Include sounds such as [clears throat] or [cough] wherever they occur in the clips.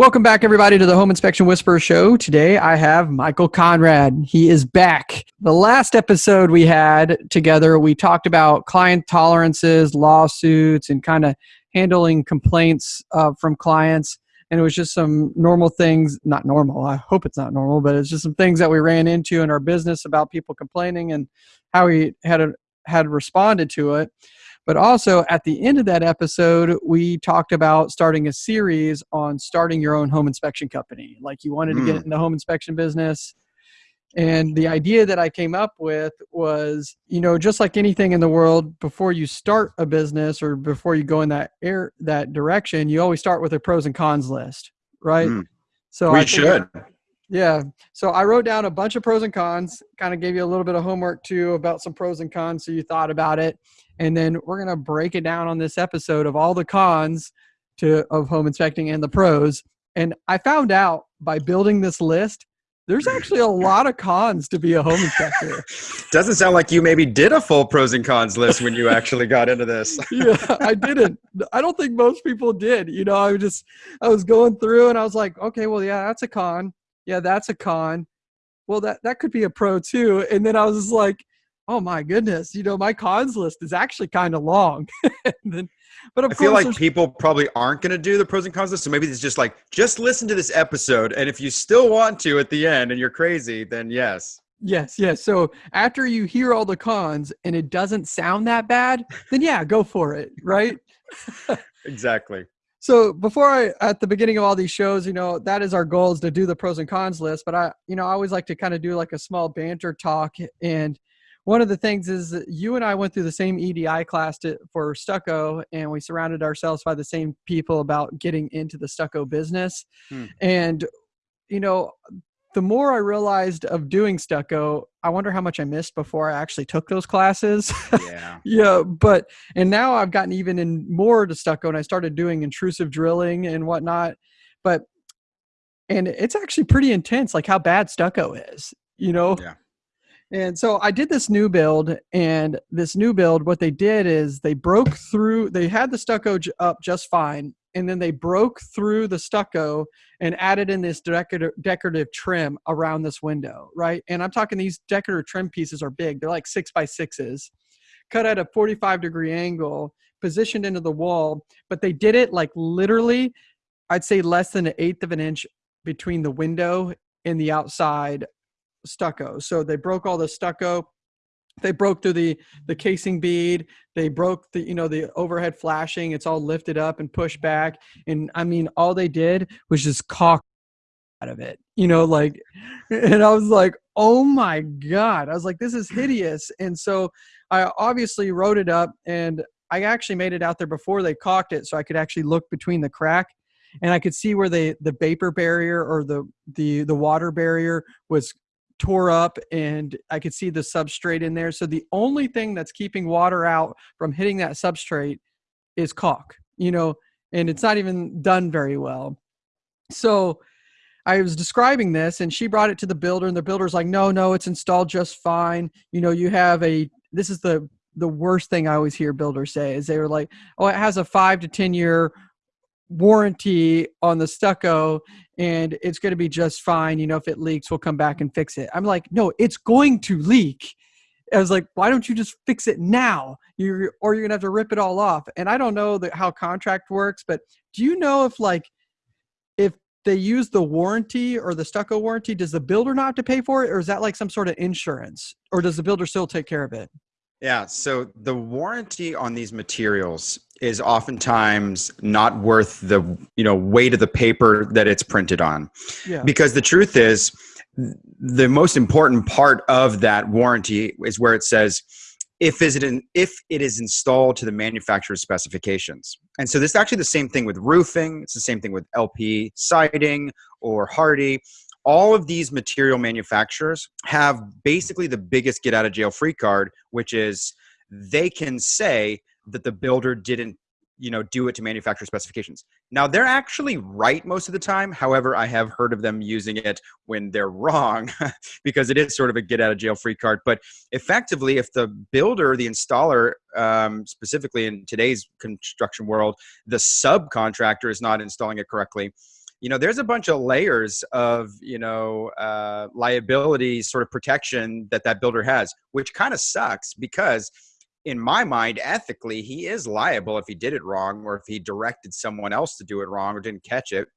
Welcome back, everybody, to the Home Inspection Whisperer Show. Today I have Michael Conrad. He is back. The last episode we had together, we talked about client tolerances, lawsuits, and kind of handling complaints uh, from clients. And it was just some normal things, not normal, I hope it's not normal, but it's just some things that we ran into in our business about people complaining and how we had, had responded to it. But also at the end of that episode, we talked about starting a series on starting your own home inspection company. Like you wanted mm. to get hmm. in the home inspection business. And the idea that I came up with was, you know, just like anything in the world, before you start a business or before you go in that air that direction, you always start with a pros and cons list, right? Mm. So we should. Yeah. So I wrote down a bunch of pros and cons, kind of gave you a little bit of homework too about some pros and cons so you thought about it. And then we're going to break it down on this episode of all the cons to of home inspecting and the pros. And i found out by building this list there's actually a lot of cons to be a home inspector. [laughs] Doesn't sound like you maybe did a full pros and cons list when you actually got into this. [laughs] Yeah i didn't. I don't think most people did you know i was just i was going through and i was like okay well yeah that's a con yeah that's a con well that that could be a pro too and then i was like oh my goodness, you know, my cons list is actually kind of long. [laughs] then, but I feel like people probably aren't going to do the pros and cons list. So maybe it's just like, just listen to this episode. And if you still want to at the end and you're crazy, then yes. Yes, yes. So after you hear all the cons and it doesn't sound that bad, then yeah, go for it, right? [laughs] exactly. So before I, at the beginning of all these shows, you know, that is our goal is to do the pros and cons list. But I, you know, I always like to kind of do like a small banter talk and one of the things is that you and I went through the same EDI class to, for stucco, and we surrounded ourselves by the same people about getting into the stucco business. Hmm. And you know, the more I realized of doing stucco, I wonder how much I missed before I actually took those classes. Yeah. [laughs] yeah. But, and now I've gotten even in more to stucco and I started doing intrusive drilling and whatnot. But, and it's actually pretty intense, like how bad stucco is, you know? Yeah. And so I did this new build, and this new build, what they did is they broke through, they had the stucco up just fine, and then they broke through the stucco and added in this decorative, decorative trim around this window, right? And I'm talking these decorative trim pieces are big, they're like six by sixes, cut at a 45 degree angle, positioned into the wall, but they did it like literally, I'd say less than an eighth of an inch between the window and the outside stucco. So they broke all the stucco. They broke through the the casing bead. They broke the you know the overhead flashing. It's all lifted up and pushed back. And I mean, all they did was just caulk out of it. You know, like, [laughs] and I was like, oh my god! I was like, this is hideous. And so I obviously wrote it up, and I actually made it out there before they caulked it, so I could actually look between the crack and I could see where the the vapor barrier or the the the water barrier was tore up and I could see the substrate in there. So the only thing that's keeping water out from hitting that substrate is caulk, you know, and it's not even done very well. So I was describing this and she brought it to the builder and the builder's like, no, no, it's installed just fine. You know, you have a, this is the, the worst thing I always hear builders say is they were like, oh, it has a five to 10 year warranty on the stucco and it's going to be just fine. You know, if it leaks, we'll come back and fix it. I'm like, no, it's going to leak. I was like, why don't you just fix it now? You or you're gonna have to rip it all off. And I don't know that how contract works, but do you know if like if they use the warranty or the stucco warranty, does the builder not have to pay for it, or is that like some sort of insurance, or does the builder still take care of it? Yeah, so the warranty on these materials is oftentimes not worth the you know weight of the paper that it's printed on. Yeah. Because the truth is the most important part of that warranty is where it says if is it in, if it is installed to the manufacturer's specifications. And so this is actually the same thing with roofing, it's the same thing with LP siding or Hardie. all of these material manufacturers have basically the biggest get out of jail free card, which is they can say that the builder didn't you know do it to manufacturer specifications. Now they're actually right most of the time. However i have heard of them using it when they're wrong [laughs] because it is sort of a get out of jail free card. But effectively if the builder the installer um, specifically in today's construction world the subcontractor is not installing it correctly you know there's a bunch of layers of you know uh, liability sort of protection that that builder has which kind of sucks because in my mind ethically he is liable if he did it wrong or if he directed someone else to do it wrong or didn't catch it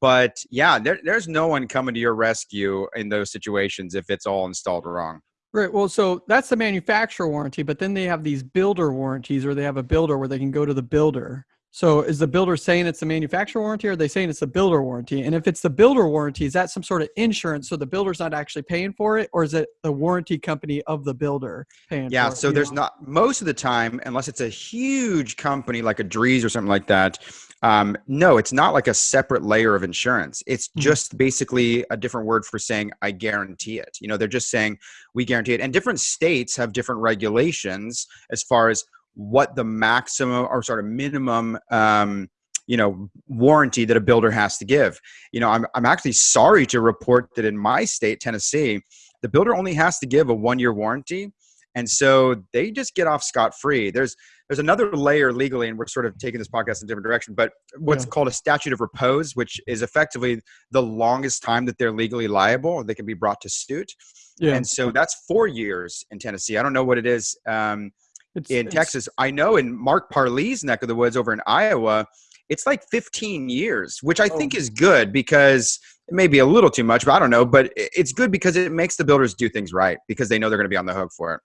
but yeah there, there's no one coming to your rescue in those situations if it's all installed wrong Right. Well, so that's the manufacturer warranty, but then they have these builder warranties, or they have a builder where they can go to the builder so is the builder saying it's the manufacturer warranty or are they saying it's the builder warranty? And if it's the builder warranty, is that some sort of insurance so the builder's not actually paying for it or is it the warranty company of the builder paying yeah, so there's know? not most of the time, unless it's a huge company like a Drees or something like that, um, no, it's not like a separate layer of insurance. It's mm-hmm. just basically a different word for saying I guarantee it. You know, they're just saying we guarantee it. And different states have different regulations as far as what the maximum or sort of minimum um, you know warranty that a builder has to give you know I'm, I'm actually sorry to report that in my state tennessee the builder only has to give a one year warranty and so they just get off scot-free there's there's another layer legally and we're sort of taking this podcast in a different direction but what's yeah. called a statute of repose which is effectively the longest time that they're legally liable they can be brought to suit yeah. and so that's four years in tennessee i don't know what it is um, it's, in it's, Texas. I know in Mark Parlee's neck of the woods over in Iowa, it's like 15 years, which I oh. think is good because it may be a little too much, but I don't know. But it's good because it makes the builders do things right because they know they're going to be on the hook for it.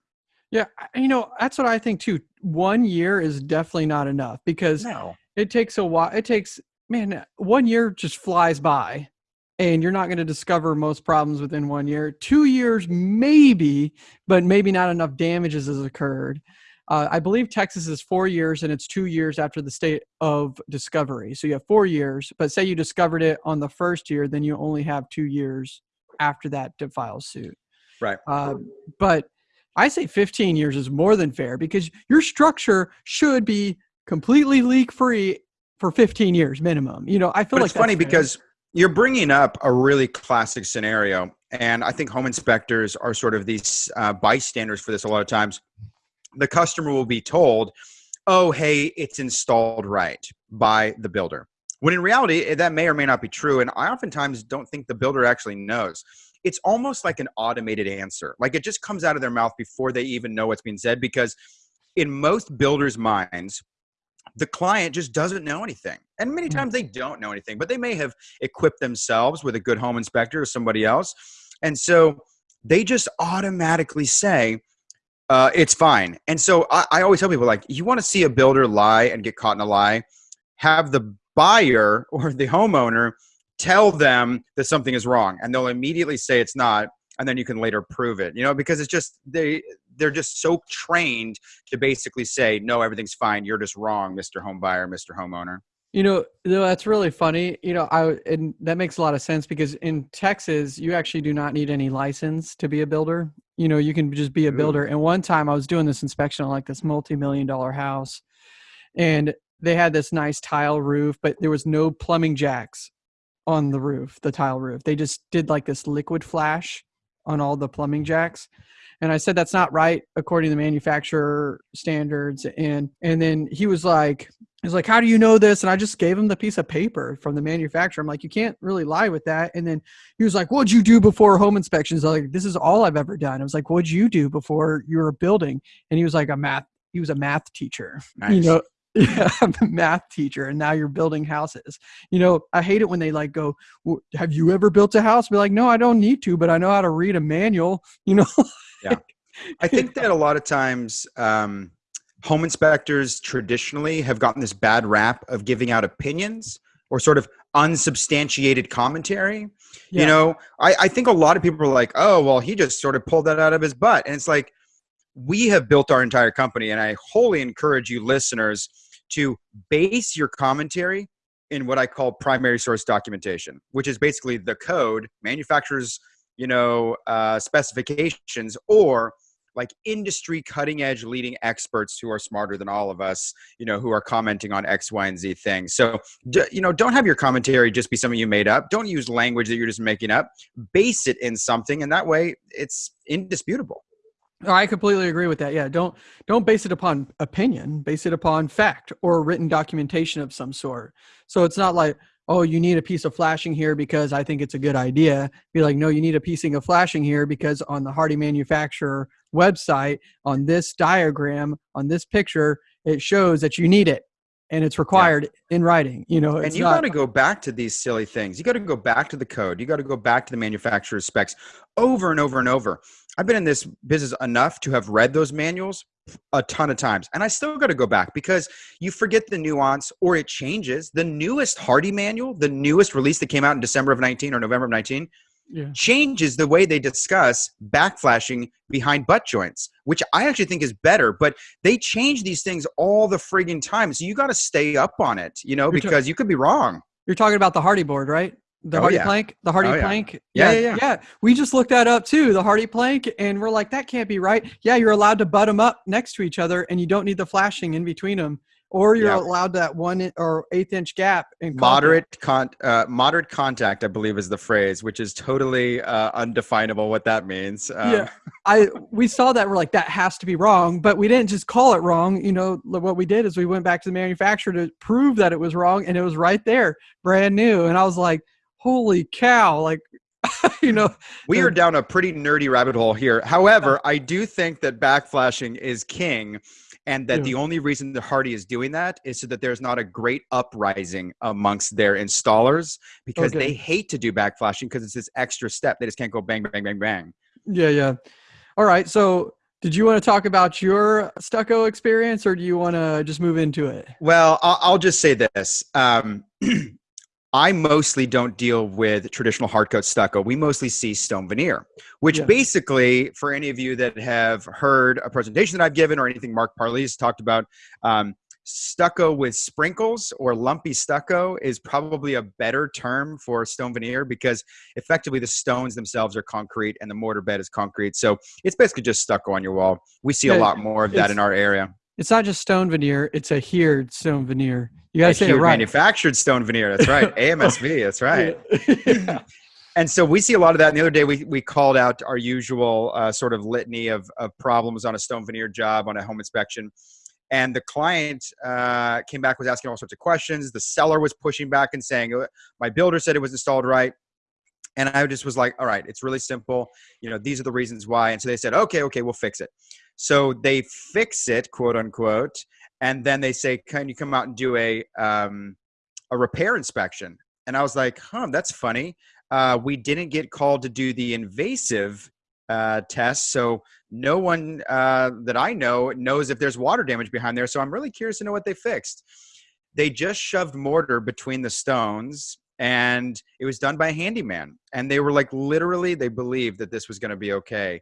Yeah, you know that's what I think too. One year is definitely not enough because no. it takes a while. It takes man, one year just flies by, and you're not going to discover most problems within one year. Two years, maybe, but maybe not enough damages has occurred. Uh, I believe Texas is four years and it's two years after the state of discovery. So you have four years, but say you discovered it on the first year, then you only have two years after that to file suit. Right. Uh, but I say 15 years is more than fair because your structure should be completely leak free for 15 years minimum. You know, I feel but like it's funny fair. because you're bringing up a really classic scenario. And I think home inspectors are sort of these uh, bystanders for this a lot of times the customer will be told, oh, hey, it's installed right by the builder. When in reality, eh, that may or may not be true. And I oftentimes don't think the builder actually knows. It's almost like an automated answer. Like it just comes out of their mouth before they even know what's being said because in most builders' minds, the client just doesn't know anything. And many hmm. times they don't know anything, but they may have equipped themselves with a good home inspector or somebody else. And so they just automatically say, uh, it's fine. And so I, I always tell people like, you want to see a builder lie and get caught in a lie, have the buyer [laughs] or the homeowner tell them that something is wrong, and they'll immediately say it's not, and then you can later prove it. You know, because it's just they they're just so trained to basically say no, everything's fine. You're just wrong, Mister Home Buyer, Mister Homeowner. You know, that's really funny. You know, I and that makes a lot of sense because in Texas, you actually do not need any license to be a builder. You know, you can just be a builder. And one time I was doing this inspection on like this multi-million dollar house and they had this nice tile roof, but there was no plumbing jacks on the roof, the tile roof. They just did like this liquid flash on all the plumbing jacks. And i said that's not right according to the manufacturer standards. And and then he was like he's like how do you know this? And i just gave him the piece of paper from the manufacturer. I'm like you can't really lie with that. And then he was like what'd you do before home inspections? Like this is all i've ever done. I was like what'd you do before you were building? And he was like a math he was a math teacher nice. you know yeah, [laughs] I'm a math teacher, and now you're building houses. You know, I hate it when they like go, well, "Have you ever built a house?" Be like, "No, I don't need to, but I know how to read a manual." [laughs] You know. yeah, I think that a lot of times, um, home inspectors traditionally have gotten this bad rap of giving out opinions or sort of unsubstantiated commentary. Yeah. You know, I, I think a lot of people are like, "Oh, well, he just sort of pulled that out of his butt," and it's like we have built our entire company, and I wholly encourage you listeners to base your commentary in what I call primary source documentation, which is basically the code, manufacturers, you know, uh, specifications, or like industry cutting edge leading experts who are smarter than all of us, you know, who are commenting on X, Y, and Z things. So, you know, don't have your commentary just be something you made up. Don't use language that you're just making up. Base it in something, and that way it's indisputable. I completely agree with that. Yeah, don't don't base it upon opinion. Base it upon fact or written documentation of some sort. So it's not like, oh, you need a piece of flashing here because I think it's a good idea. Be like, no, you need a piecing of flashing here because on the Hardie manufacturer website, on this diagram, on this picture, it shows that you need it and it's required yeah. in writing you know and you got to go back to these silly things you got to go back to the code you got to go back to the manufacturer's specs over and over and over i've been in this business enough to have read those manuals a ton of times and i still got to go back because you forget the nuance or it changes the newest Hardie manual the newest release that came out in december of 19 or november of 19 yeah. changes the way they discuss backflashing behind butt joints, which I actually think is better. But they change these things all the frigging time. So you got to stay up on it, you know, You're because you could be wrong. You're talking about the Hardie board, right? The oh, HARDI yeah. plank, the Hardie oh, plank. Yeah, yeah, yeah, yeah. We just looked that up too, the Hardie plank, and we're like, that can't be right. Yeah, you're allowed to butt them up next to each other, and you don't need the flashing in between them or you're allowed that one or eighth inch gap in moderate con uh, moderate contact i believe is the phrase which is totally uh, undefinable what that means um, yeah i we saw that we're like that has to be wrong but we didn't just call it wrong you know what we did is we went back to the manufacturer to prove that it was wrong and it was right there brand new and i was like holy cow like [laughs] you know we are down a pretty nerdy rabbit hole here however i do think that backflashing is king and that yeah. the only reason the Hardie is doing that is so that there's not a great uprising amongst their installers because okay. they hate to do backflashing because it's this extra step. They just can't go bang, bang, bang, bang. Yeah, yeah. All right. So did you want to talk about your stucco experience or do you want to just move into it? Well, I'll, I'll just say this. Um, [clears throat] I mostly don't deal with traditional hard coat stucco. We mostly see stone veneer, which yeah. basically, for any of you that have heard a presentation that I've given or anything Mark Parlee's talked about, um, stucco with sprinkles or lumpy stucco is probably a better term for stone veneer because effectively the stones themselves are concrete and the mortar bed is concrete. So it's basically just stucco on your wall. We see yeah, a lot more of that in our area. It's not just stone veneer; it's adhered stone veneer. You gotta say it right. Manufactured stone veneer. That's right. [laughs] AMSV. That's right. yeah. [laughs] And so we see a lot of that. And the other day we, we called out our usual uh, sort of litany of, of problems on a stone veneer job on a home inspection. And the client uh, came back was asking all sorts of questions. The seller was pushing back and saying, uh, my builder said it was installed right. And I just was like, all right, it's really simple. You know, these are the reasons why. And so they said, okay, okay, we'll fix it. So they fix it, quote unquote, and then they say, "Can you come out and do a um, a repair inspection?" And I was like, "Huh, that's funny. Uh, we didn't get called to do the invasive uh, test, so no one uh, that I know knows if there's water damage behind there. So I'm really curious to know what they fixed. They just shoved mortar between the stones." And it was done by a handyman. And they were like, literally, they believed that this was going to be okay.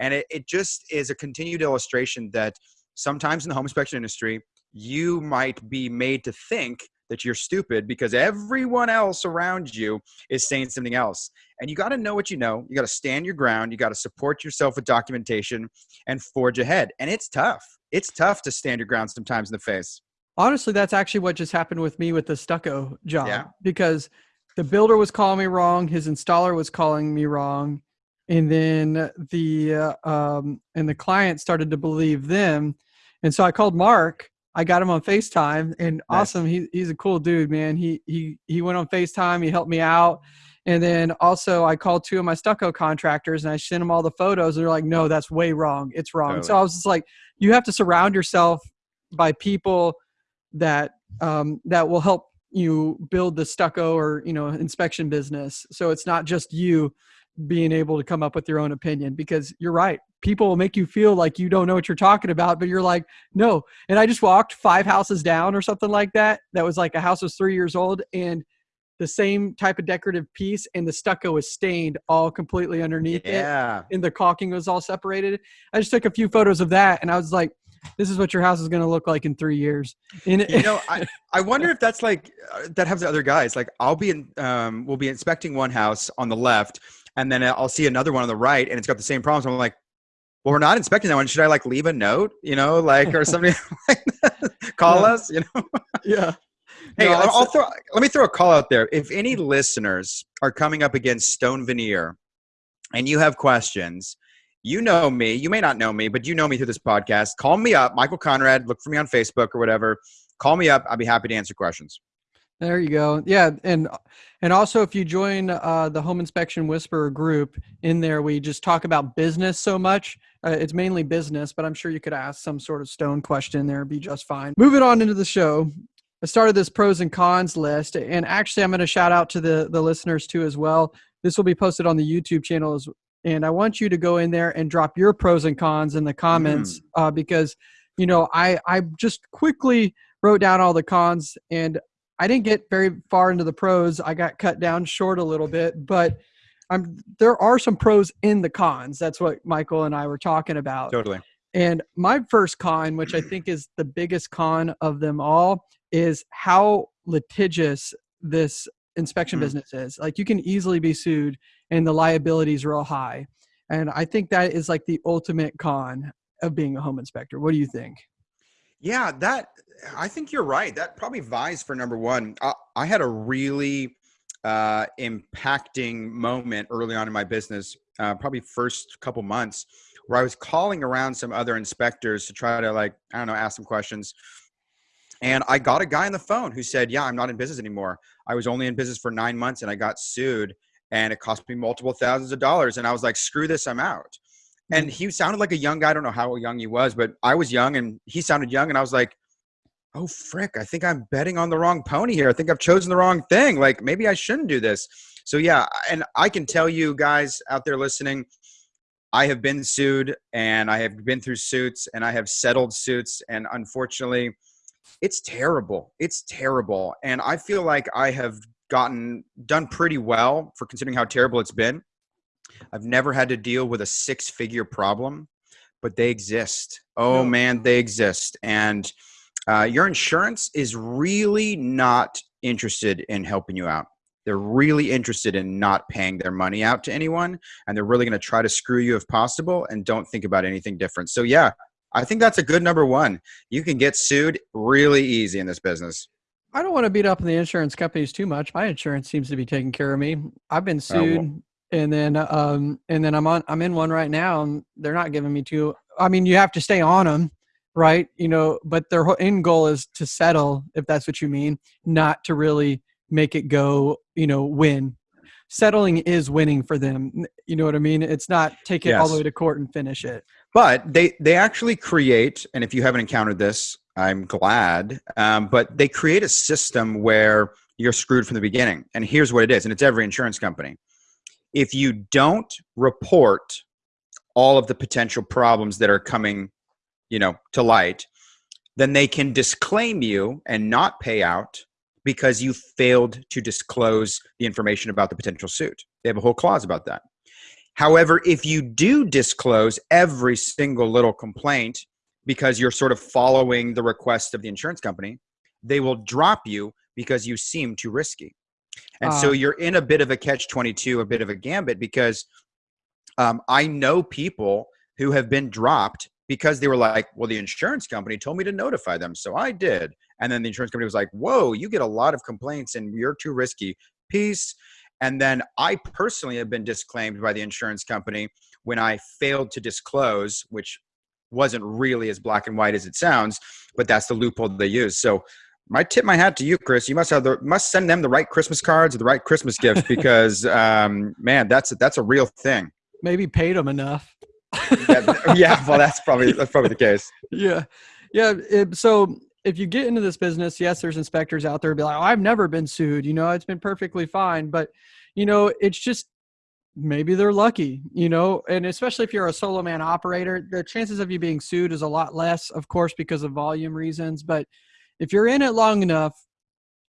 And it, it just is a continued illustration that sometimes in the home inspection industry, you might be made to think that you're stupid because everyone else around you is saying something else. And you got to know what you know. You got to stand your ground. You got to support yourself with documentation and forge ahead. And it's tough. It's tough to stand your ground sometimes in the face. Honestly, that's actually what just happened with me with the stucco job yeah. because the builder was calling me wrong. His installer was calling me wrong and then the uh, um, and the client started to believe them and so i called mark i got him on facetime and nice. awesome he, he's a cool dude man he he he went on facetime he helped me out and then also i called two of my stucco contractors and i sent them all the photos and they're like no that's way wrong it's wrong totally. so i was just like you have to surround yourself by people that um, that will help you build the stucco or you know inspection business so it's not just you being able to come up with your own opinion because you're right. People will make you feel like you don't know what you're talking about, but you're like, no. And I just walked five houses down or something like that. That was like a house was three years old and the same type of decorative piece and the stucco was stained all completely underneath yeah. it. And the caulking was all separated. I just took a few photos of that and I was like, this is what your house is going to look like in three years. And you know, [laughs] I, I wonder if that's like uh, that happens to other guys. Like I'll be in, um, we'll be inspecting one house on the left and then I'll see another one on the right, and it's got the same problems. I'm like, well, we're not inspecting that one. Should I like leave a note, you know, like or something [laughs] [laughs] like call yeah. us, you know? [laughs] yeah. Hey, no, I'll, I'll throw. Let me throw a call out there. If any listeners are coming up against stone veneer, and you have questions, you know me. You may not know me, but you know me through this podcast. Call me up, Michael Conrad. Look for me on Facebook or whatever. Call me up. I'll be happy to answer questions. There you go. Yeah, and and also if you join uh, the Home Inspection Whisperer group, in there we just talk about business so much. Uh, it's mainly business, but I'm sure you could ask some sort of stone question there, and be just fine. Moving on into the show, I started this pros and cons list, and actually I'm going to shout out to the the listeners too as well. This will be posted on the YouTube channel as, and I want you to go in there and drop your pros and cons in the comments mm. uh, because you know I I just quickly wrote down all the cons and I didn't get very far into the pros. I got cut down short a little bit, but I'm there are some pros in the cons. That's what Michael and I were talking about. Totally. And my first con, which I think is the biggest con of them all, is how litigious this inspection mm. business is. Like you can easily be sued and the liability is real high. And I think that is like the ultimate con of being a home inspector. What do you think? Yeah, that I think you're right. That probably vies for number one. I, I had a really uh, impacting moment early on in my business, uh, probably first couple months, where I was calling around some other inspectors to try to like I don't know ask some questions. And I got a guy on the phone who said, "Yeah, I'm not in business anymore. I was only in business for nine months, and I got sued, and it cost me multiple thousands of dollars." And I was like, "Screw this, I'm out." And mm. he sounded like a young guy. I don't know how young he was, but I was young and he sounded young. And I was like, oh, frick, I think I'm betting on the wrong pony here. I think I've chosen the wrong thing. Like maybe I shouldn't do this. So, yeah. And I can tell you guys out there listening, I have been sued and I have been through suits and I have settled suits. And unfortunately, it's terrible. It's terrible. And I feel like I have gotten done pretty well for considering how terrible it's been. I've never had to deal with a six figure problem, but they exist. Oh man, they exist. And uh, your insurance is really not interested in helping you out. They're really interested in not paying their money out to anyone, and they're really going to try to screw you if possible and don't think about anything different. So, yeah, I think that's a good number one. You can get sued really easy in this business. I don't want to beat up on the insurance companies too much. My insurance seems to be taking care of me. I've been sued. Uh, well, and then um and then i'm on i'm in one right now and they're not giving me two i mean you have to stay on them right? You know but their end goal is to settle if that's what you mean not to really make it go you know win. Settling is winning for them you know what i mean? It's not take it yes. all the way to court and finish it. But they they actually create and if you haven't encountered this i'm glad um, but they create a system where you're screwed from the beginning. And here's what it is and it's every insurance company if you don't report all of the potential problems that are coming you know to light then they can disclaim you and not pay out because you failed to disclose the information about the potential suit. They have a whole clause about that. However if you do disclose every single little complaint because you're sort of following the request of the insurance company they will drop you because you seem too risky and uh, so you're in a bit of a catch 22, a bit of a gambit because um, I know people who have been dropped because they were like, well, the insurance company told me to notify them. So I did. And then the insurance company was like, whoa, you get a lot of complaints and you're too risky. Peace. And then I personally have been disclaimed by the insurance company when I failed to disclose, which wasn't really as black and white as it sounds, but that's the loophole they use. So my tip my hat to you, Chris. You must have the must send them the right Christmas cards or the right Christmas gifts [laughs] because um, man, that's that's a real thing. Maybe paid them enough. yeah, [laughs] yeah, well, that's probably that's probably the case. Yeah, yeah. It, so if you get into this business, yes, there's inspectors out there be like, oh, I've never been sued. You know, it's been perfectly fine. But you know, it's just maybe they're lucky. You know, and especially if you're a solo man operator, the chances of you being sued is a lot less, of course, because of volume reasons. But if you're in it long enough,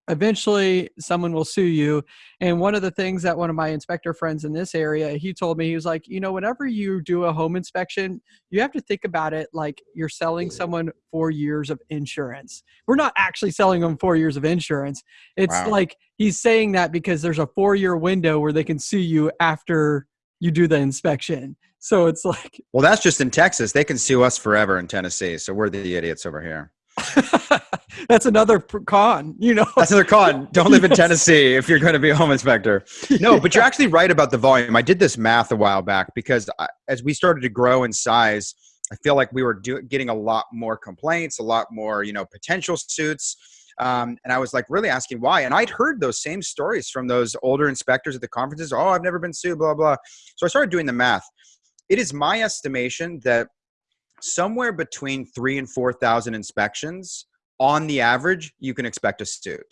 eventually someone will sue you. And one of the things that one of my inspector friends in this area, he told me, he was like, you know, whenever you do a home inspection, you have to think about it like you're selling mm-hmm. someone four years of insurance. We're not actually selling them four years of insurance. It's wow. like he's saying that because there's a four year window where they can sue you after you do the inspection. So it's like, well, that's just in Texas. They can sue us forever in Tennessee. So we're the idiots over here. [laughs] that's another con, you know. That's another con. [laughs] Don't live in Tennessee if you're going to be a home inspector. No, but you're [laughs] actually right about the volume. I did this math a while back because I, as we started to grow in size, I feel like we were do, getting a lot more complaints, a lot more, you know, potential suits. Um, and I was like really asking why. And I'd heard those same stories from those older inspectors at the conferences. Oh, I've never been sued, blah, blah. So I started doing the math. It is my estimation that somewhere between three and 4,000 inspections on the average, you can expect a suit.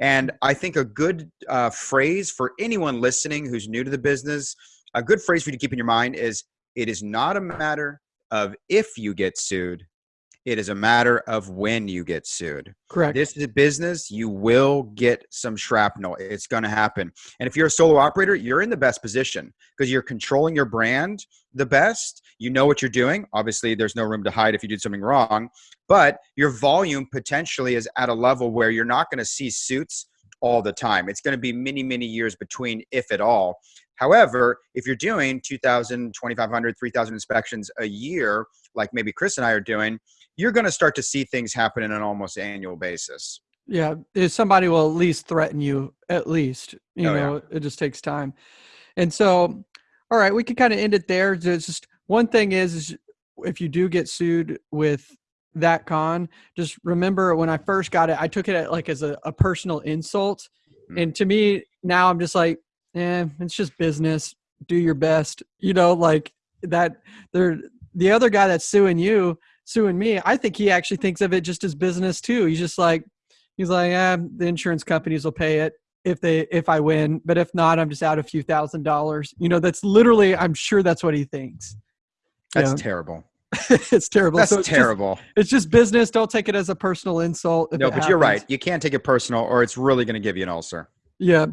And I think a good uh, phrase for anyone listening who's new to the business, a good phrase for you to keep in your mind is it is not a matter of if you get sued, it is a matter of when you get sued. Correct. This is a business. You will get some shrapnel. It's going to happen. And if you're a solo operator, you're in the best position because you're controlling your brand the best. You know what you're doing. Obviously, there's no room to hide if you did something wrong, but your volume potentially is at a level where you're not going to see suits all the time. It's going to be many, many years between, if at all. However, if you're doing 2,000, 2,500, 3,000 inspections a year, like maybe Chris and I are doing, you're going to start to see things happen in an almost annual basis. Yeah, somebody will at least threaten you. At least, you oh, know, yeah. it just takes time. And so, all right, we can kind of end it there. There's just one thing is, is if you do get sued with that con, just remember when I first got it, I took it like as a, a personal insult. Mm. And to me, now I'm just like, eh, it's just business. Do your best. You know, like that. They're the other guy that's suing you suing me, I think he actually thinks of it just as business too. He's just like, he's like, eh, the insurance companies will pay it if they if I win, but if not, I'm just out a few thousand dollars. You know, that's literally, I'm sure that's what he thinks. That's terrible. [laughs] it's terrible. That's so it's terrible. Just, it's just business. Don't take it as a personal insult. No, but happens. you're right. You can't take it personal, or it's really going to give you an ulcer. Yeah.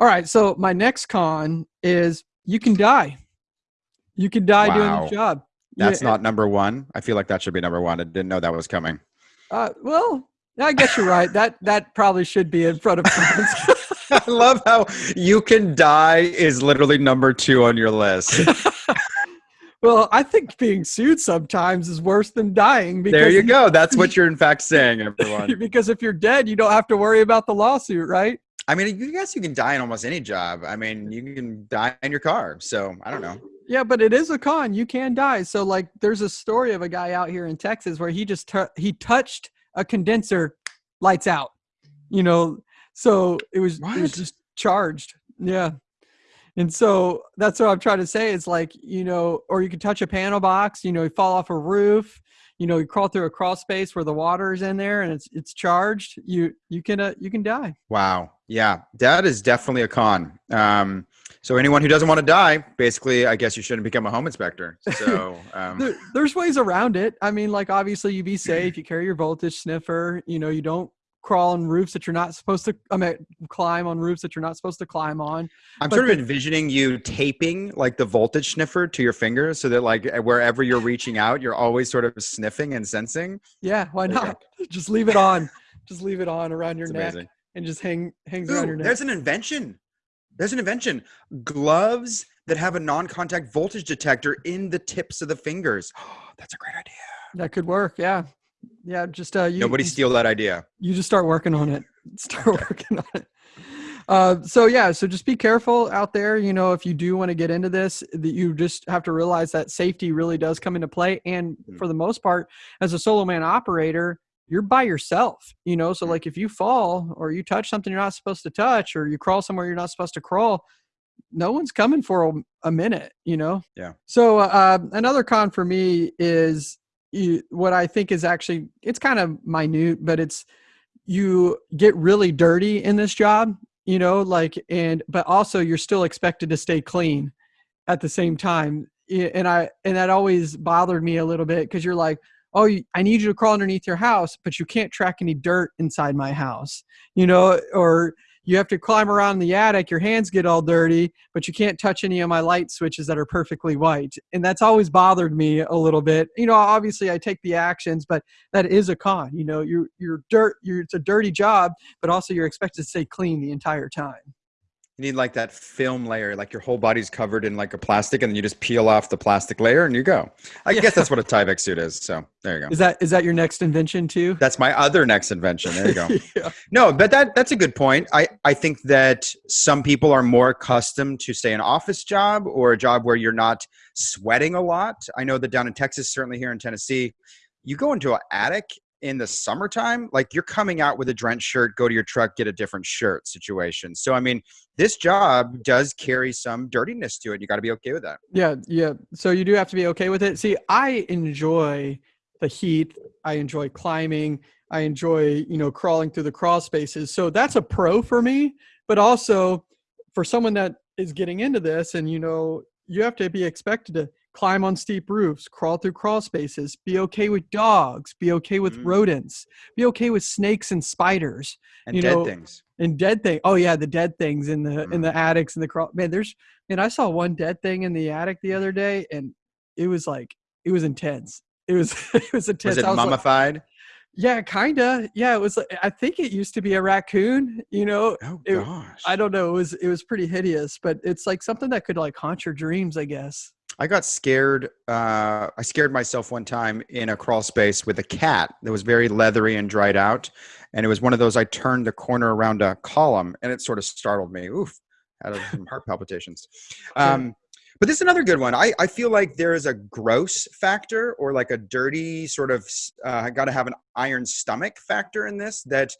All right. So my next con is you can die. You can die wow. doing the job. That's yeah, not number one. I feel like that should be number one. I didn't know that was coming. Uh, well, I guess you're right. That that probably should be in front of [laughs] I love how you can die is literally number two on your list. [laughs] well, I think being sued sometimes is worse than dying. Because there you go. That's what you're in fact saying, everyone. [laughs] because if you're dead, you don't have to worry about the lawsuit, right? I mean, I guess you can die in almost any job. I mean, you can die in your car. So I don't know. Yeah, but it is a con. You can die. So like, there's a story of a guy out here in Texas where he just t- he touched a condenser, lights out. You know, so it was, it was just charged. Yeah. And so that's what I'm trying to say. It's like, you know, or you could touch a panel box, you know, you fall off a roof, you know, you crawl through a crawl space where the water is in there and it's it's charged, you you can uh, you can die. Wow. Yeah. That is definitely a con. Um so anyone who doesn't want to die, basically, I guess you shouldn't become a home inspector. [laughs] So um. there, there's ways around it. I mean, like obviously you be safe, you carry your voltage sniffer, you know, you don't crawl on roofs that you're not supposed to I mean climb on roofs that you're not supposed to climb on. I'm but sort of the, envisioning you taping like the voltage sniffer to your fingers so that like wherever you're reaching out, you're always sort of sniffing and sensing. Yeah, why not? [laughs] Just leave it on. Just leave it on around your neck and just hang hangs Ooh, around your neck. There's an invention. There's an invention. Gloves that have a non-contact voltage detector in the tips of the fingers. Oh, [gasps] that's a great idea. That could work. Yeah. Yeah. Just uh, you, nobody steal that idea. You just start working on it. [laughs] Start working on it. Uh, so yeah, so just be careful out there. You know, if you do want to get into this, that you just have to realize that safety really does come into play. And mm. for the most part, as a solo man operator, you're by yourself, you know. So mm. like if you fall or you touch something you're not supposed to touch or you crawl somewhere you're not supposed to crawl, no one's coming for a, a minute, you know. Yeah. So uh, another con for me is you, what I think is actually it's kind of minute, but it's you get really dirty in this job, you know, like and but also you're still expected to stay clean at the same time. And I and that always bothered me a little bit because you're like, oh i need you to crawl underneath your house but you can't track any dirt inside my house you know or you have to climb around the attic your hands get all dirty but you can't touch any of my light switches that are perfectly white and that's always bothered me a little bit. You know obviously i take the actions but that is a con you know you're you're dirt you're it's a dirty job but also you're expected to stay clean the entire time you need like that film layer, like your whole body's covered in like a plastic, and then you just peel off the plastic layer and you go. I yeah. guess that's what a Tyvek suit is. So there you go. Is that is that your next invention too? That's my other next invention. There you go. [laughs] yeah. No, but that that's a good point. I I think that some people are more accustomed to say an office job or a job where you're not sweating a lot. I know that down in Texas, certainly here in Tennessee, you go into an attic in the summertime, like you're coming out with a drenched shirt, go to your truck, get a different shirt situation. So, I mean, this job does carry some dirtiness to it. You got to be okay with that. Yeah. Yeah. So you do have to be okay with it. See, I enjoy the heat. I enjoy climbing. I enjoy, you know, crawling through the crawl spaces. So that's a pro for me. But also for someone that is getting into this and, you know, you have to be expected to climb on steep roofs, crawl through crawl spaces, be okay with dogs, be okay with mm. rodents, be okay with snakes and spiders, and you dead know, things. And dead thing. Oh yeah, the dead things in the mm. in the mm. attics and the crawl. Man, there's man, I saw one dead thing in the attic the other day, and it was like it was intense. It was [laughs] it was intense. Was it was mummified? Like, yeah, kinda. Yeah, it was. I think it used to be a raccoon. You know. Oh it, gosh. I don't know. It was it was pretty hideous, but it's like something that could like haunt your dreams, I guess. I got scared. Uh, I scared myself one time in a crawl space with a cat that was very leathery and dried out. And it was one of those I turned the corner around a column and it sort of startled me. Oof, had some heart palpitations. [laughs] Um, but this is another good one. I, I feel like there is a gross factor or like a dirty sort of, uh, got to have an iron stomach factor in this that,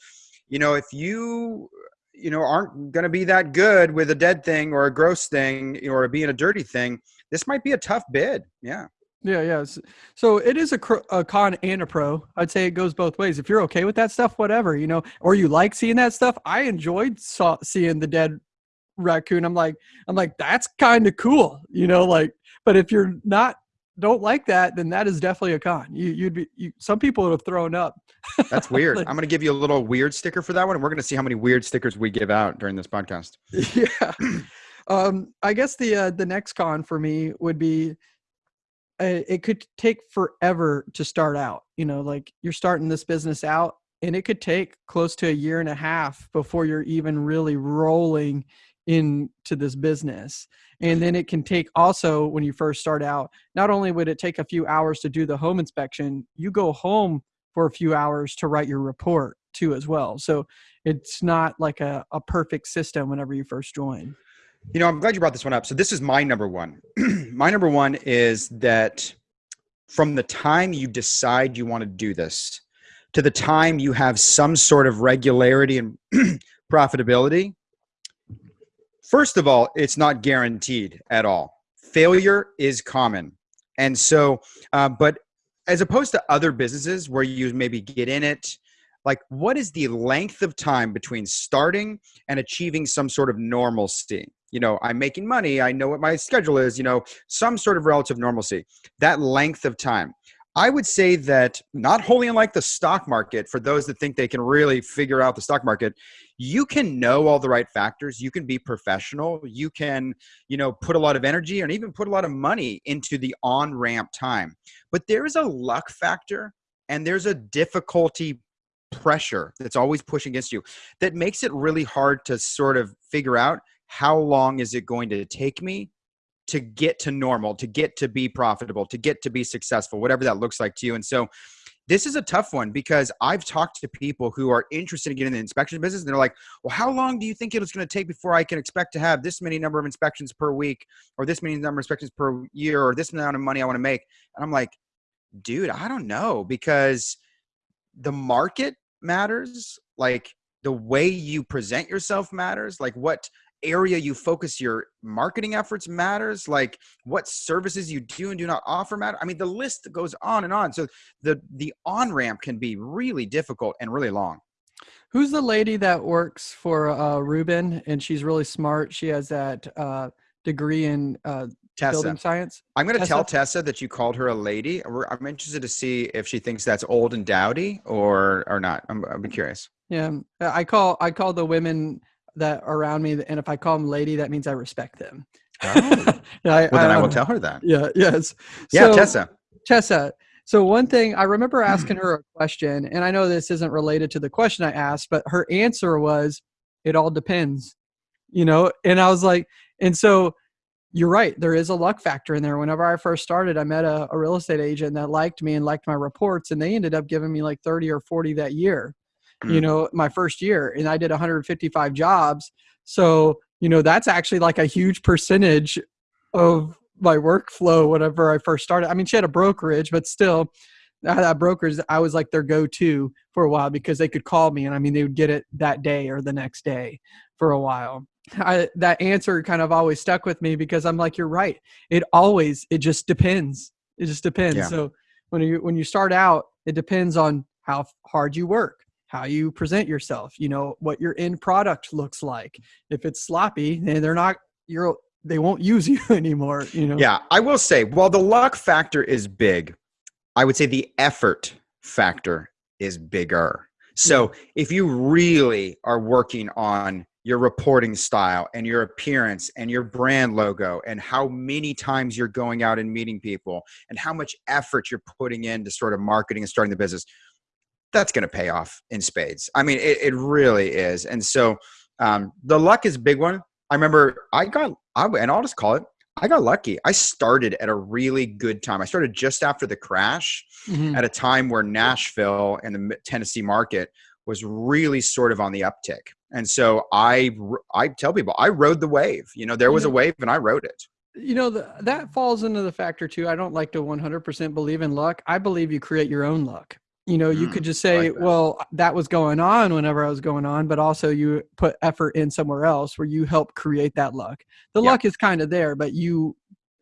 you know, if you you know aren't going to be that good with a dead thing or a gross thing or being a dirty thing this might be a tough bid yeah yeah yeah so it is a, a con and a pro i'd say it goes both ways if you're okay with that stuff whatever you know or you like seeing that stuff i enjoyed saw, seeing the dead raccoon i'm like i'm like that's kind of cool you know like but if you're not don't like that, then that is definitely a con. You, you'd be you, some people would have thrown up. [laughs] That's weird. like, I'm going to give you a little weird sticker for that one, and we're going to see how many weird stickers we give out during this podcast. [laughs] Yeah. Um, I guess the uh, the next con for me would be uh, it could take forever to start out. You know, like you're starting this business out, and it could take close to a year and a half before you're even really rolling into this business and then it can take also when you first start out not only would it take a few hours to do the home inspection you go home for a few hours to write your report too as well so it's not like a, a perfect system whenever you first join you know i'm glad you brought this one up so this is my number one [clears throat] my number one is that from the time you decide you want to do this to the time you have some sort of regularity and [clears throat] profitability First of all, it's not guaranteed at all. Failure is common. And so, uh, but as opposed to other businesses where you maybe get in it, like what is the length of time between starting and achieving some sort of normalcy? You know, I'm making money, I know what my schedule is, you know, some sort of relative normalcy. That length of time. I would say that not wholly unlike the stock market, for those that think they can really figure out the stock market, you can know all the right factors. You can be professional. You can, you know, put a lot of energy and even put a lot of money into the on ramp time. But there is a luck factor and there's a difficulty pressure that's always pushing against you that makes it really hard to sort of figure out how long is it going to take me to get to normal, to get to be profitable, to get to be successful, whatever that looks like to you. And so this is a tough one because I've talked to people who are interested in getting the inspection business and they're like, well, how long do you think it's going to take before I can expect to have this many number of inspections per week or this many number of inspections per year or this amount of money I want to make? And I'm like, dude, I don't know because the market matters. Like the way you present yourself matters. Like what area you focus your marketing efforts matters? Like what services you do and do not offer matter? I mean the list goes on and on. So the the on ramp can be really difficult and really long. Who's the lady that works for uh Reuben and she's really smart? She has that uh degree in uh Tessa. building science? I'm going to tell tessa? That you called her a lady. I'm interested to see if she thinks that's old and dowdy or or not. I'm, I'm curious. Yeah i call i call the women that around me, and if I call them lady, that means I respect them. Oh. [laughs] I, well, then I, I will tell her that. Yeah. Yes. Yeah, so, Tessa. Tessa. So one thing I remember mm. asking her a question, and I know this isn't related to the question I asked, but her answer was, "It all depends," you know. And I was like, and so you're right. There is a luck factor in there. Whenever I first started, I met a, a real estate agent that liked me and liked my reports, and they ended up giving me like 30 or 40 that year you mm. know, my first year and I did 155 jobs. So, you know, that's actually like a huge percentage of my workflow whenever I first started. I mean, she had a brokerage, but still, That brokers, I was like their go-to for a while because they could call me, and I mean, they would get it that day or the next day for a while. I, that answer kind of always stuck with me because I'm like, you're right. It always, it just depends. It just depends. Yeah. So when you when you start out, it depends on how hard you work, how you present yourself. You know what your end product looks like. If it's sloppy, then they're not. You're they won't use [laughs] you anymore. You know. Yeah, I will say, while the luck factor is big, I would say the effort factor is bigger. So if you really are working on your reporting style and your appearance and your brand logo and how many times you're going out and meeting people and how much effort you're putting into sort of marketing and starting the business that's going to pay off in spades i mean it, it really is and so um, the luck is a big one i remember i got I, and i'll just call it i got lucky i started at a really good time i started just after the crash mm-hmm. at a time where nashville and the tennessee market was really sort of on the uptick and so I I tell people I rode the wave. You know, there was a wave and I rode it. You know, the, that falls into the factor too. I don't like to 100% believe in luck. I believe you create your own luck. You know, you mm, could just say, like that. well, that was going on whenever I was going on, but also you put effort in somewhere else where you help create that luck. The yeah. luck is kind of there, but you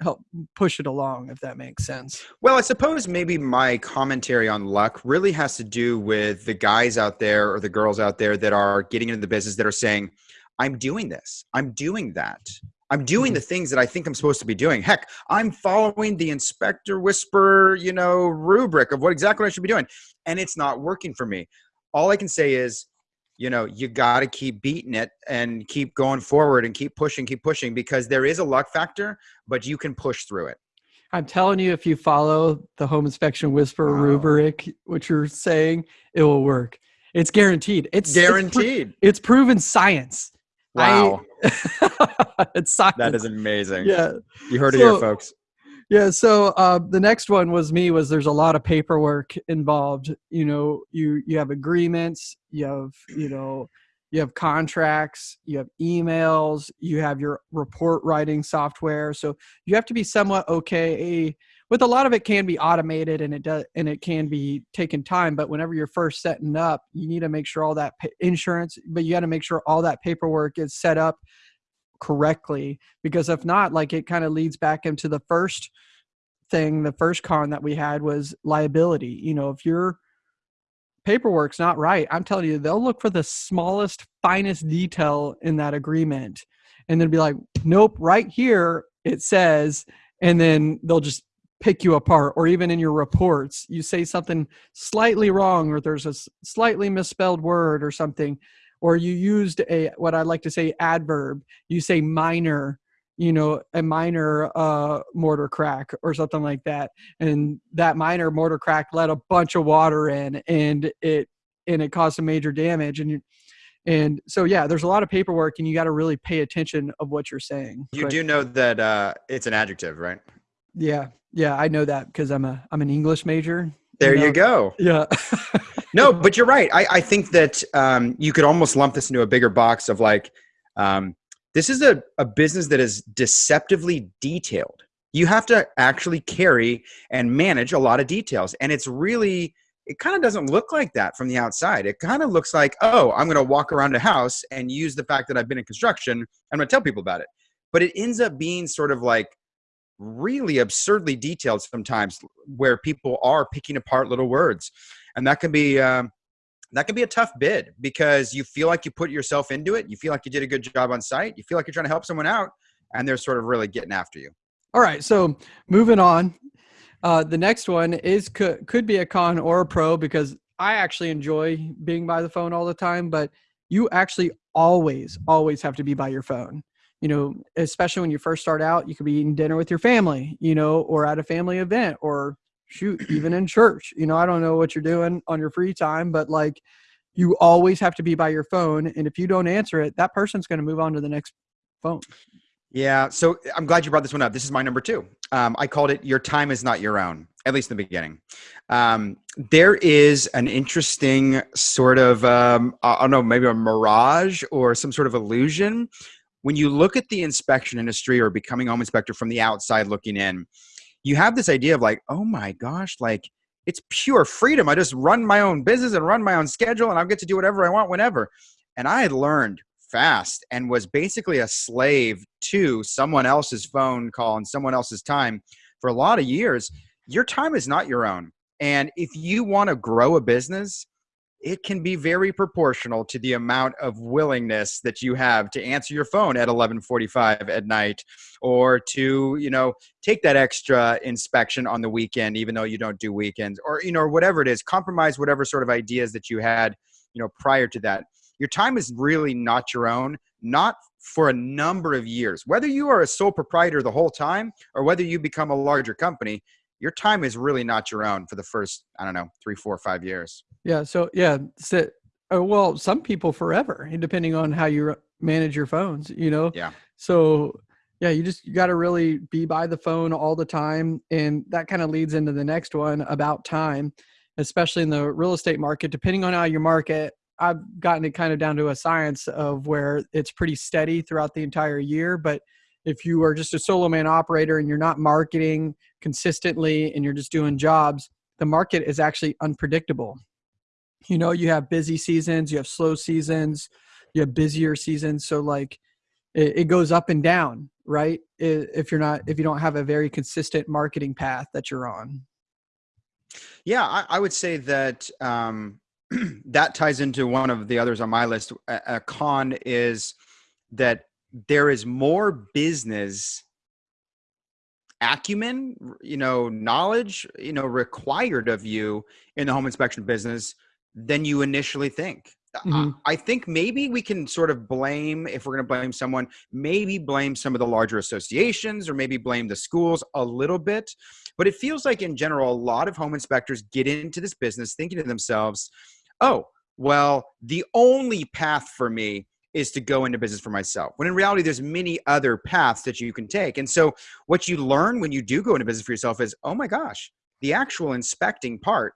help push it along if that makes sense well i suppose maybe my commentary on luck really has to do with the guys out there or the girls out there that are getting into the business that are saying i'm doing this i'm doing that i'm doing mm-hmm. the things that i think i'm supposed to be doing. Heck i'm following the inspector whisper you know rubric of what exactly i should be doing and it's not working for me. All i can say is you know you got to keep beating it and keep going forward and keep pushing keep pushing because there is a luck factor but you can push through it. I'm telling you if you follow the home inspection whisper wow. rubric what you're saying it will work. It's guaranteed. It's guaranteed. it's, it's proven science wow. I, [laughs] it's science that is amazing. Yeah. You heard so, it here folks. Yeah so uh, the next one was me was there's a lot of paperwork involved. You know you you have agreements you have you know you have contracts you have emails you have your report writing software. So you have to be somewhat okay with a lot of it can be automated and it does and it can be taken time but whenever you're first setting up you need to make sure all that insurance but you got to make sure all that paperwork is set up correctly because if not like it kind of leads back into the first thing the first con that we had was liability. You know if your paperwork's not right i'm telling you they'll look for the smallest finest detail in that agreement and then be like nope right here it says and then they'll just pick you apart or even in your reports you say something slightly wrong or there's a slightly misspelled word or something or you used a what I like to say adverb. You say minor, you know, a minor uh, mortar crack or something like that, and that minor mortar crack let a bunch of water in, and it and it caused some major damage. And you, and so yeah, there's a lot of paperwork, and you got to really pay attention of what you're saying. You do know that uh, it's an adjective, right? Yeah, yeah, I know that because I'm a I'm an English major. There you, know? you go. Yeah. [laughs] no, but you're right. I, I think that um, you could almost lump this into a bigger box of like, um, this is a, a business that is deceptively detailed. You have to actually carry and manage a lot of details. And it's really, it kind of doesn't look like that from the outside. It kind of looks like, oh, I'm going to walk around a house and use the fact that I've been in construction. I'm going to tell people about it. But it ends up being sort of like really absurdly detailed sometimes where people are picking apart little words. And that can be um, that can be a tough bid because you feel like you put yourself into it you feel like you did a good job on site you feel like you're trying to help someone out and they're sort of really getting after you. All right so moving on uh, the next one is could, could be a con or a pro because i actually enjoy being by the phone all the time but you actually always always have to be by your phone you know especially when you first start out you could be eating dinner with your family you know or at a family event or shoot even in church you know i don't know what you're doing on your free time but like you always have to be by your phone and if you don't answer it that person's going to move on to the next phone. Yeah so i'm glad you brought this one up. This is my number two. Um, i called it your time is not your own at least in the beginning. Um, there is an interesting sort of um, i don't know maybe a mirage or some sort of illusion when you look at the inspection industry or becoming home inspector from the outside looking in you have this idea of like, oh my gosh, like it's pure freedom. I just run my own business and run my own schedule and I get to do whatever I want whenever. And I had learned fast and was basically a slave to someone else's phone call and someone else's time for a lot of years. Your time is not your own. And if you want to grow a business, it can be very proportional to the amount of willingness that you have to answer your phone at 11:45 at night or to you know take that extra inspection on the weekend even though you don't do weekends or you know whatever it is compromise whatever sort of ideas that you had you know prior to that. Your time is really not your own not for a number of years. Whether you are a sole proprietor the whole time or whether you become a larger company your time is really not your own for the first i don't know three four five years yeah. So yeah, so, uh, well, some people forever, depending on how you manage your phones. You know. Yeah. So yeah, you just you got to really be by the phone all the time, and that kind of leads into the next one about time, especially in the real estate market. Depending on how you market, I've gotten it kind of down to a science of where it's pretty steady throughout the entire year, but if you are just a solo man operator and you're not marketing consistently and you're just doing jobs, the market is actually unpredictable. You know you have busy seasons you have slow seasons you have busier seasons. So like it, it, goes up and down right? If you're not if you don't have a very consistent marketing path that you're on. Yeah i, I would say that um, [clears throat] that ties into one of the others on my list. A, a con is that there is more business acumen you know knowledge you know required of you in the home inspection business than you initially think. Mm-hmm. I think maybe we can sort of blame, if we're going to blame someone, maybe blame some of the larger associations or maybe blame the schools a little bit. But it feels like, in general, a lot of home inspectors get into this business thinking to themselves, oh, well, the only path for me is to go into business for myself. When in reality, there's many other paths that you can take. And so, what you learn when you do go into business for yourself is, oh my gosh, the actual inspecting part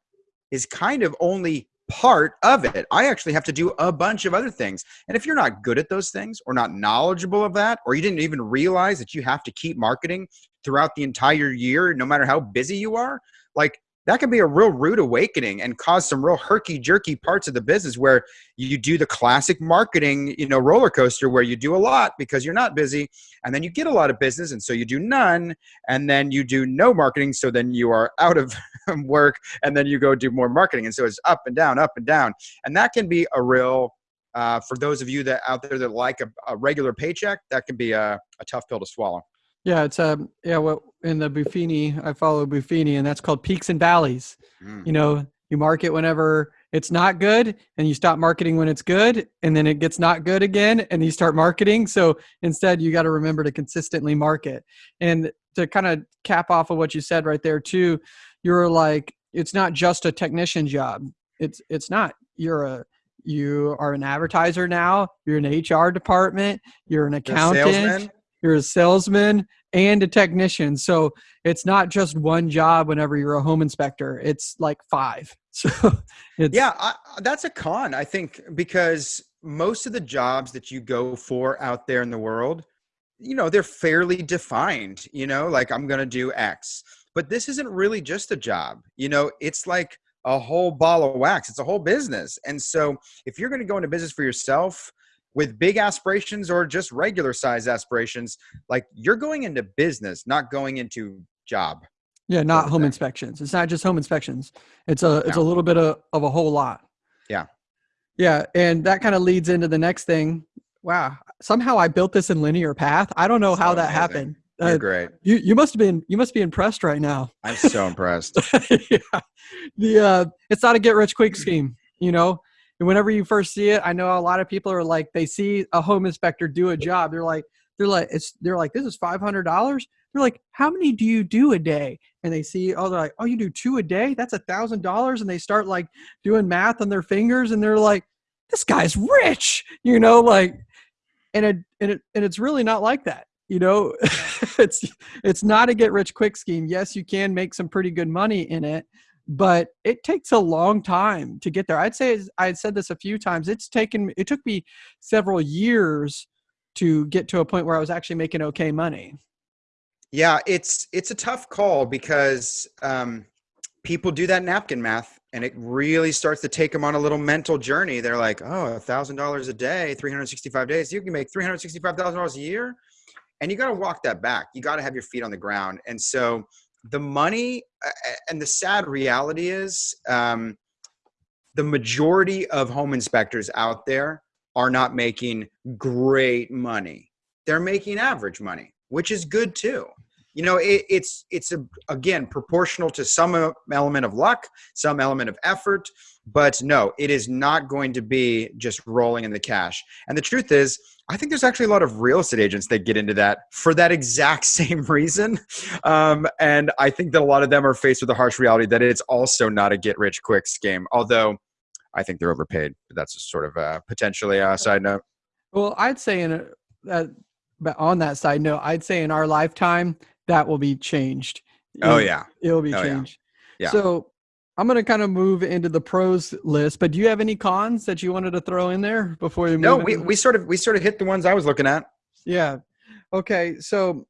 is kind of only part of it. I actually have to do a bunch of other things. And if you're not good at those things or not knowledgeable of that, or you didn't even realize that you have to keep marketing throughout the entire year, no matter how busy you are, like that can be a real rude awakening and cause some real herky jerky parts of the business where you do the classic marketing you know roller coaster where you do a lot because you're not busy and then you get a lot of business and so you do none and then you do no marketing so then you are out of [laughs] work and then you go do more marketing and so it's up and down up and down. And that can be a real uh, for those of you that out there that like a, a regular paycheck that can be a, a tough pill to swallow yeah, it's um yeah, well in the Buffini, I follow Buffini and that's called peaks and valleys. Mm. You know, you market whenever it's not good and you stop marketing when it's good and then it gets not good again and you start marketing. So instead you got to remember to consistently market. And to kind of cap off of what you said right there too, you're like it's not just a technician job. It's it's not. You're a you are an advertiser now, you're an HR department, you're an accountant you're a salesman and a technician. So it's not just one job whenever you're a home inspector. It's like five. [laughs] So yeah, I, that's a con, I think, because most of the jobs that you go for out there in the world, you know, they're fairly defined, you know, like I'm going to do X. But this isn't really just a job. You know, it's like a whole ball of wax. It's a whole business. And so if you're going to go into business for yourself, with big aspirations or just regular size aspirations, like you're going into business, not going into job. Yeah, not home inspections. It's not just home inspections. It's a it's no. a little bit of, of a whole lot. Yeah. Yeah, and that kind of leads into the next thing. Wow, somehow I built this in linear path. I don't know so how that amazing. happened. You're uh, great. You you must have been you must be impressed right now. I'm so impressed. [laughs] yeah. The uh, it's not a get rich quick scheme. You know, whenever you first see it, I know a lot of people are like, they see a home inspector do a job. They're like, they're like, it's, they're like, this is $500. They're like, how many do you do a day? And they see, oh, they're like, oh, you do two a day? That's a thousand dollars. And they start like doing math on their fingers and they're like, this guy's rich, you know, like, and it, and it, and it's really not like that. You know, [laughs] it's, it's not a get rich quick scheme. Yes, you can make some pretty good money in it, but it takes a long time to get there. I'd say I had said this a few times. It's taken it took me several years to get to a point where I was actually making okay money. Yeah, it's it's a tough call because um, people do that napkin math and it really starts to take them on a little mental journey. They're like, oh, a thousand dollars a day, 365 days, you can make $365,000 a year. And you got to walk that back. You got to have your feet on the ground. And so the money and the sad reality is um, the majority of home inspectors out there are not making great money. They're making average money, which is good too you know it, it's it's a, again proportional to some element of luck some element of effort but no it is not going to be just rolling in the cash. And the truth is i think there's actually a lot of real estate agents that get into that for that exact [laughs] same reason. Um, and i think that a lot of them are faced with the harsh reality that it's also not a get rich quick scheme although i think they're overpaid. But that's a sort of a potentially a side note. Well i'd say in a, uh, on that side note i'd say in our lifetime that will be changed. Oh yeah, it'll be oh, changed. Yeah. yeah. So I'm going to kind of move into the pros list, but do you have any cons that you wanted to throw in there before you? No, we, we sort of we sort of hit the ones I was looking at. Yeah. Okay. So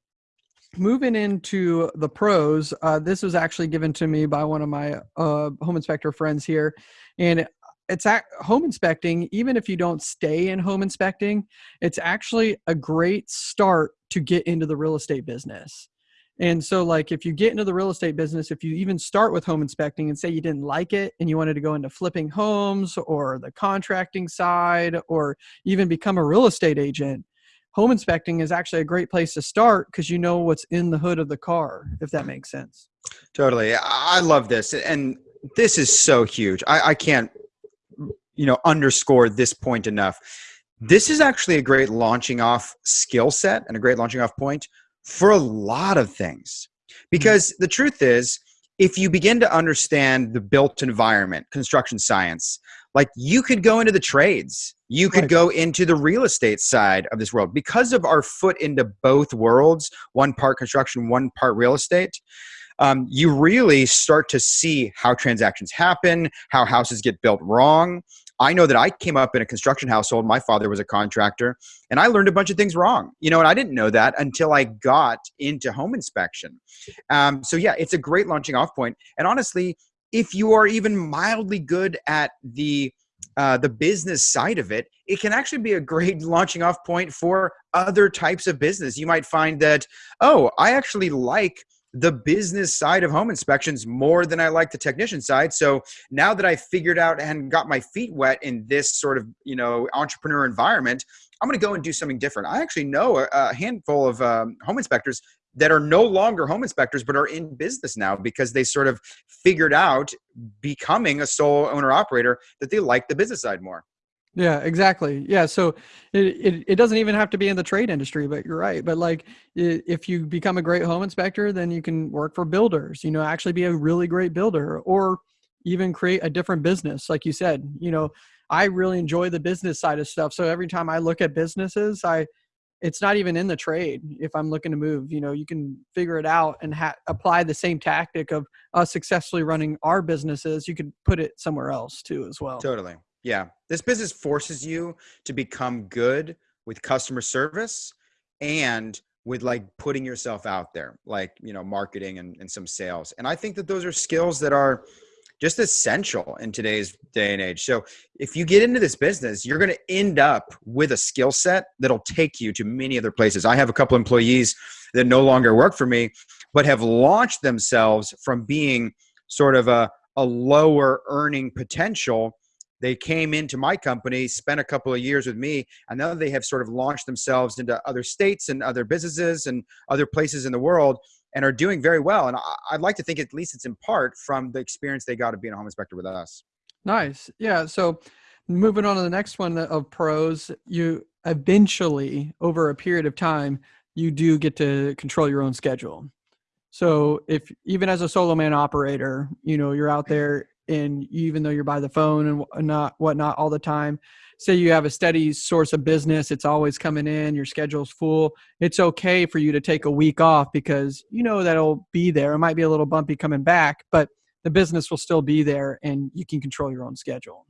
moving into the pros, uh, this was actually given to me by one of my uh, home inspector friends here, and it's at home inspecting. Even if you don't stay in home inspecting, it's actually a great start to get into the real estate business. And so, like, if you get into the real estate business, if you even start with home inspecting and say you didn't like it and you wanted to go into flipping homes or the contracting side or even become a real estate agent, home inspecting is actually a great place to start because you know what's in the hood of the car, if that makes sense. Totally. I love this. And this is so huge. I, I can't, you know, underscore this point enough. This is actually a great launching off skill set and a great launching off point for a lot of things. Because the truth is, if you begin to understand the built environment, construction science, like you could go into the trades, you could right. go into the real estate side of this world because of our foot into both worlds, one part construction, one part real estate. Um, you really start to see how transactions happen, how houses get built wrong, I know that I came up in a construction household. My father was a contractor, and I learned a bunch of things wrong. You know, and I didn't know that until I got into home inspection. Um, so yeah, it's a great launching off point. And honestly, if you are even mildly good at the uh, the business side of it, it can actually be a great [laughs] launching off point for other types of business. You might find that, oh, I actually like the business side of home inspections more than I like the technician side. So now that I figured out and got my feet wet in this sort of, you know, entrepreneur environment, I'm going to go and do something different. I actually know a, a handful of um, home inspectors that are no longer home inspectors but are in business now because they sort of figured out becoming a sole owner operator that they like the business side more. Yeah, exactly. Yeah, so it, it, it doesn't even have to be in the trade industry, but you're right. But like, if you become a great home inspector, then you can work for builders. You know, actually be a really great builder, or even create a different business. Like you said, you know, I really enjoy the business side of stuff. So every time I look at businesses, I it's not even in the trade if i'm looking to move you know you can figure it out and ha- apply the same tactic of us successfully running our businesses you could put it somewhere else too as well totally yeah. This business forces you to become good with customer service and with like putting yourself out there, like, you know, marketing and, and some sales. And I think that those are skills that are just essential in today's day and age. So if you get into this business, you're going to end up with a skill set that'll take you to many other places. I have a couple employees that no longer work for me, but have launched themselves from being sort of a, a lower earning potential they came into my company, spent a couple of years with me, and now they have sort of launched themselves into other states and other businesses and other places in the world and are doing very well. And I'd like to think at least it's in part from the experience they got of being a home inspector with us. Nice. Yeah. So moving on to the next one of pros, you eventually, over a period of time, you do get to control your own schedule. So if even as a solo man operator, you know, you're out there and even though you're by the phone and not whatnot all the time. Say you have a steady source of business it's always coming in your schedule's full it's okay for you to take a week off because you know that'll be there. It might be a little bumpy coming back but the business will still be there and you can control your own schedule.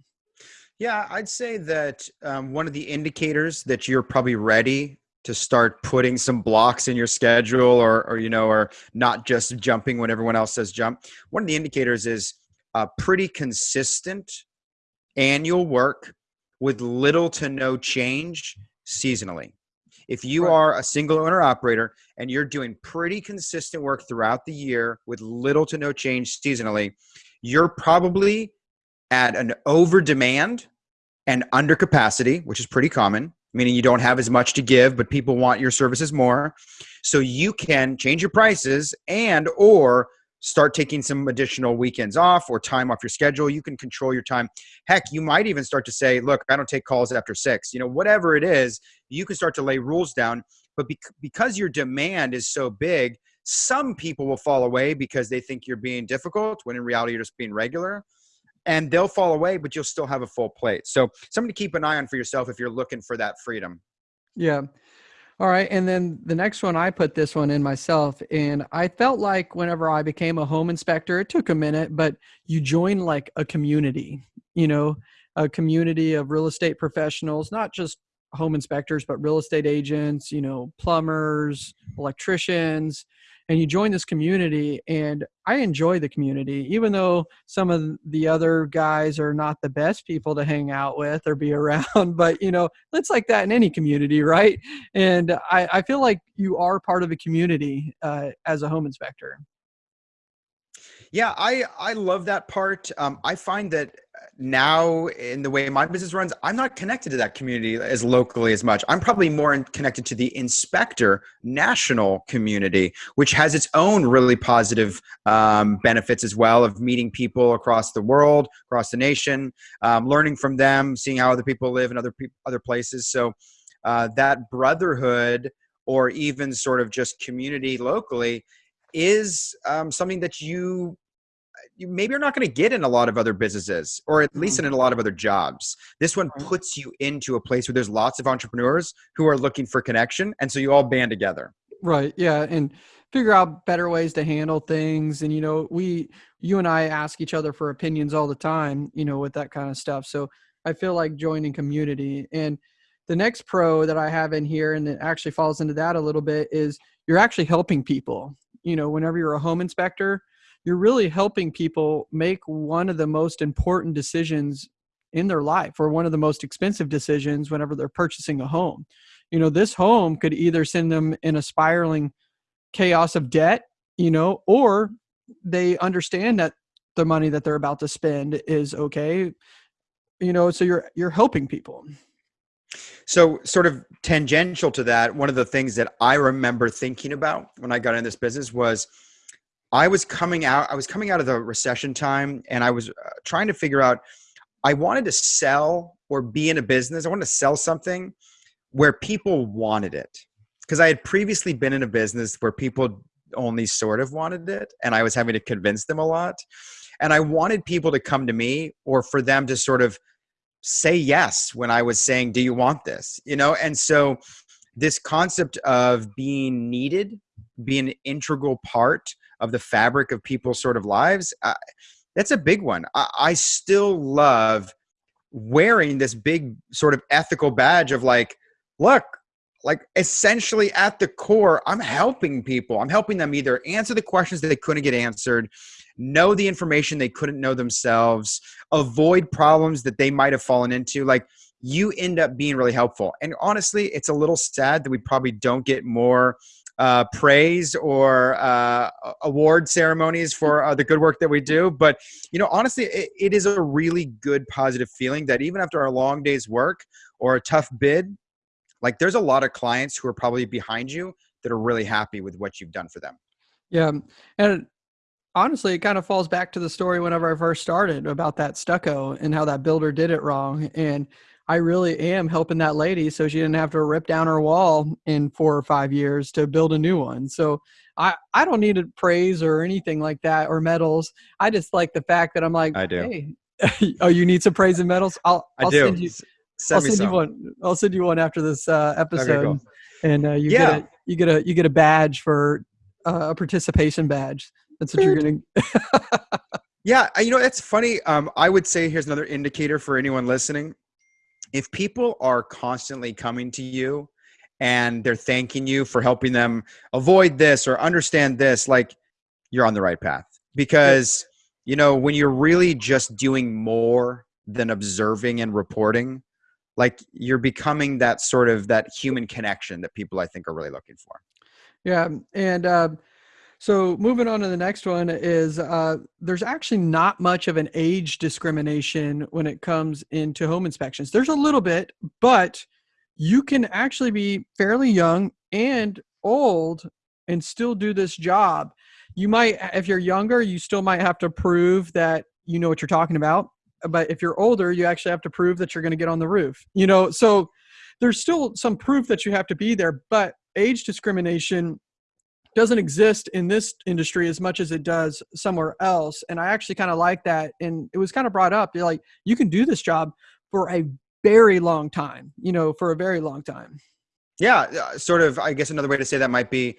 Yeah i'd say that um, one of the indicators that you're probably ready to start putting some blocks in your schedule or, or you know or not just jumping when everyone else says jump one of the indicators is a pretty consistent annual work with little to no change seasonally if you right. are a single owner operator and you're doing pretty consistent work throughout the year with little to no change seasonally you're probably at an over demand and under capacity which is pretty common meaning you don't have as much to give but people want your services more so you can change your prices and or start taking some additional weekends off or time off your schedule you can control your time heck you might even start to say look i don't take calls after six you know whatever it is you can start to lay rules down but because your demand is so big some people will fall away because they think you're being difficult when in reality you're just being regular and they'll fall away, but you'll still have a full plate. So something to keep an eye on for yourself if you're looking for that freedom. Yeah. All right. And then the next one, I put this one in myself. And I felt like whenever I became a home inspector, it took a minute, but you join like a community, you know, a community of real estate professionals, not just home inspectors, but real estate agents, you know, plumbers, electricians, and you join this community and i enjoy the community even though some of the other guys are not the best people to hang out with or be [laughs] around but you know it's like that in any community right? And i, I feel like you are part of a community uh, as a home inspector yeah i i love that part um, i find that now in the way my business runs i'm not connected to that community as locally as much. I'm probably more connected to the inspector national community which has its own really positive um, benefits as well of meeting people across the world across the nation um, learning from them seeing how other people live in other pe- other places. So uh, that brotherhood or even sort of just community locally is um, something that you you maybe you're not going to get in a lot of other businesses or at least mm-hmm. in a lot of other jobs. This one puts you into a place where there's lots of entrepreneurs who are looking for connection and so you all band together. Right yeah and figure out better ways to handle things and you know we you and i ask each other for opinions all the time you know with that kind of stuff so i feel like joining community and the next pro that i have in here and it actually falls into that a little bit is you're actually helping people you know whenever you're a home inspector you're really helping people make one of the most important decisions in their life or one of the most expensive decisions whenever they're purchasing a home. You know, this home could either send them in a spiraling chaos of debt, you know, or they understand that the money that they're about to spend is okay. You know, so you're you're helping people. So, sort of tangential to that, one of the things that I remember thinking about when I got in this business was I was coming out. I was coming out of the recession time, and I was uh, trying to figure out. I wanted to sell or be in a business. I wanted to sell something where people wanted it because I had previously been in a business where people only sort of wanted it, and I was having to convince them a lot. And I wanted people to come to me or for them to sort of say yes when I was saying, "Do you want this?" You know, and so this concept of being needed, being an integral part of the fabric of people's sort of lives uh, that's a big one I, I still love wearing this big sort of ethical badge of like look like essentially at the core i'm helping people. I'm helping them either answer the questions that they couldn't get answered know the information they couldn't know themselves avoid problems that they might have fallen into. Like you end up being really helpful. And honestly it's a little sad that we probably don't get more uh, praise or uh, award ceremonies for uh, the good work that we do. But you know, honestly, it, it is a really good positive feeling that even after a long day's work or a tough bid, like there's a lot of clients who are probably behind you that are really happy with what you've done for them. Yeah, and honestly, it kind of falls back to the story whenever I first started about that stucco and how that builder did it wrong and I really am helping that lady so she didn't have to rip down her wall in four or five years to build a new one. So I, I don't need praise or anything like that or medals. I just like the fact that I'm like, I do. Hey, [laughs] oh, you need some praise and medals? I'll, I'll send you. Send I'll send some. you one. I'll send you one after this uh, episode, cool. and uh, you yeah. get a you get a you get a badge for uh, a participation badge. That's what you're getting. [laughs] yeah, you know that's funny. Um, I would say here's another indicator for anyone listening if people are constantly coming to you and they're thanking you for helping them avoid this or understand this, like you're on the right path. Because, you know, when you're really just doing more than observing and reporting, like you're becoming that sort of that human connection that people I think are really looking for. Yeah. And, uh, so moving on to the next one is uh, there's actually not much of an age discrimination when it comes into home inspections. There's a little bit, but you can actually be fairly young and old and still do this job. You might, if you're younger, you still might have to prove that you know what you're talking about. But if you're older, you actually have to prove that you're going to get on the roof. You know, so there's still some proof that you have to be there, but age discrimination doesn't exist in this industry as much as it does somewhere else. And I actually kind of like that. And it was kind of brought up, you're like, you can do this job for a very long time, you know, for a very long time. Yeah. Sort of, I guess another way to say that might be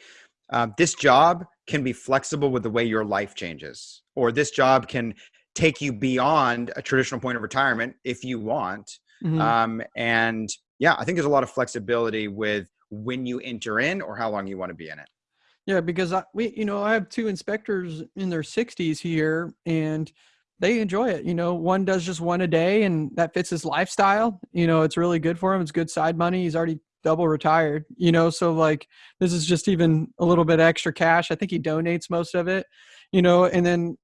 uh, this job can be flexible with the way your life changes, or this job can take you beyond a traditional point of retirement if you want. Mm-hmm. Um, and yeah, I think there's a lot of flexibility with when you enter in or how long you want to be in it. Yeah, because I, we, you know, I have two inspectors in their 60s here, and they enjoy it. You know, one does just one a day, and that fits his lifestyle. You know, it's really good for him. It's good side money. He's already double retired. You know, so like this is just even a little bit extra cash. I think he donates most of it. You know, and then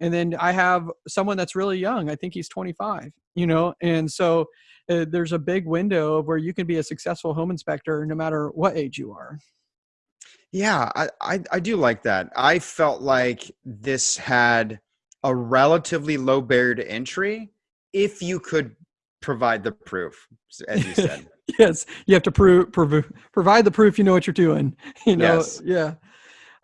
and then I have someone that's really young. I think he's 25. You know, and so uh, there's a big window of where you can be a successful home inspector no matter what age you are. Yeah, I, I, I do like that. I felt like this had a relatively low barrier to entry if you could provide the proof, as you said. [laughs] yes, you have to prove, prove provide the proof you know what you're doing. [laughs] You know, yes. yeah.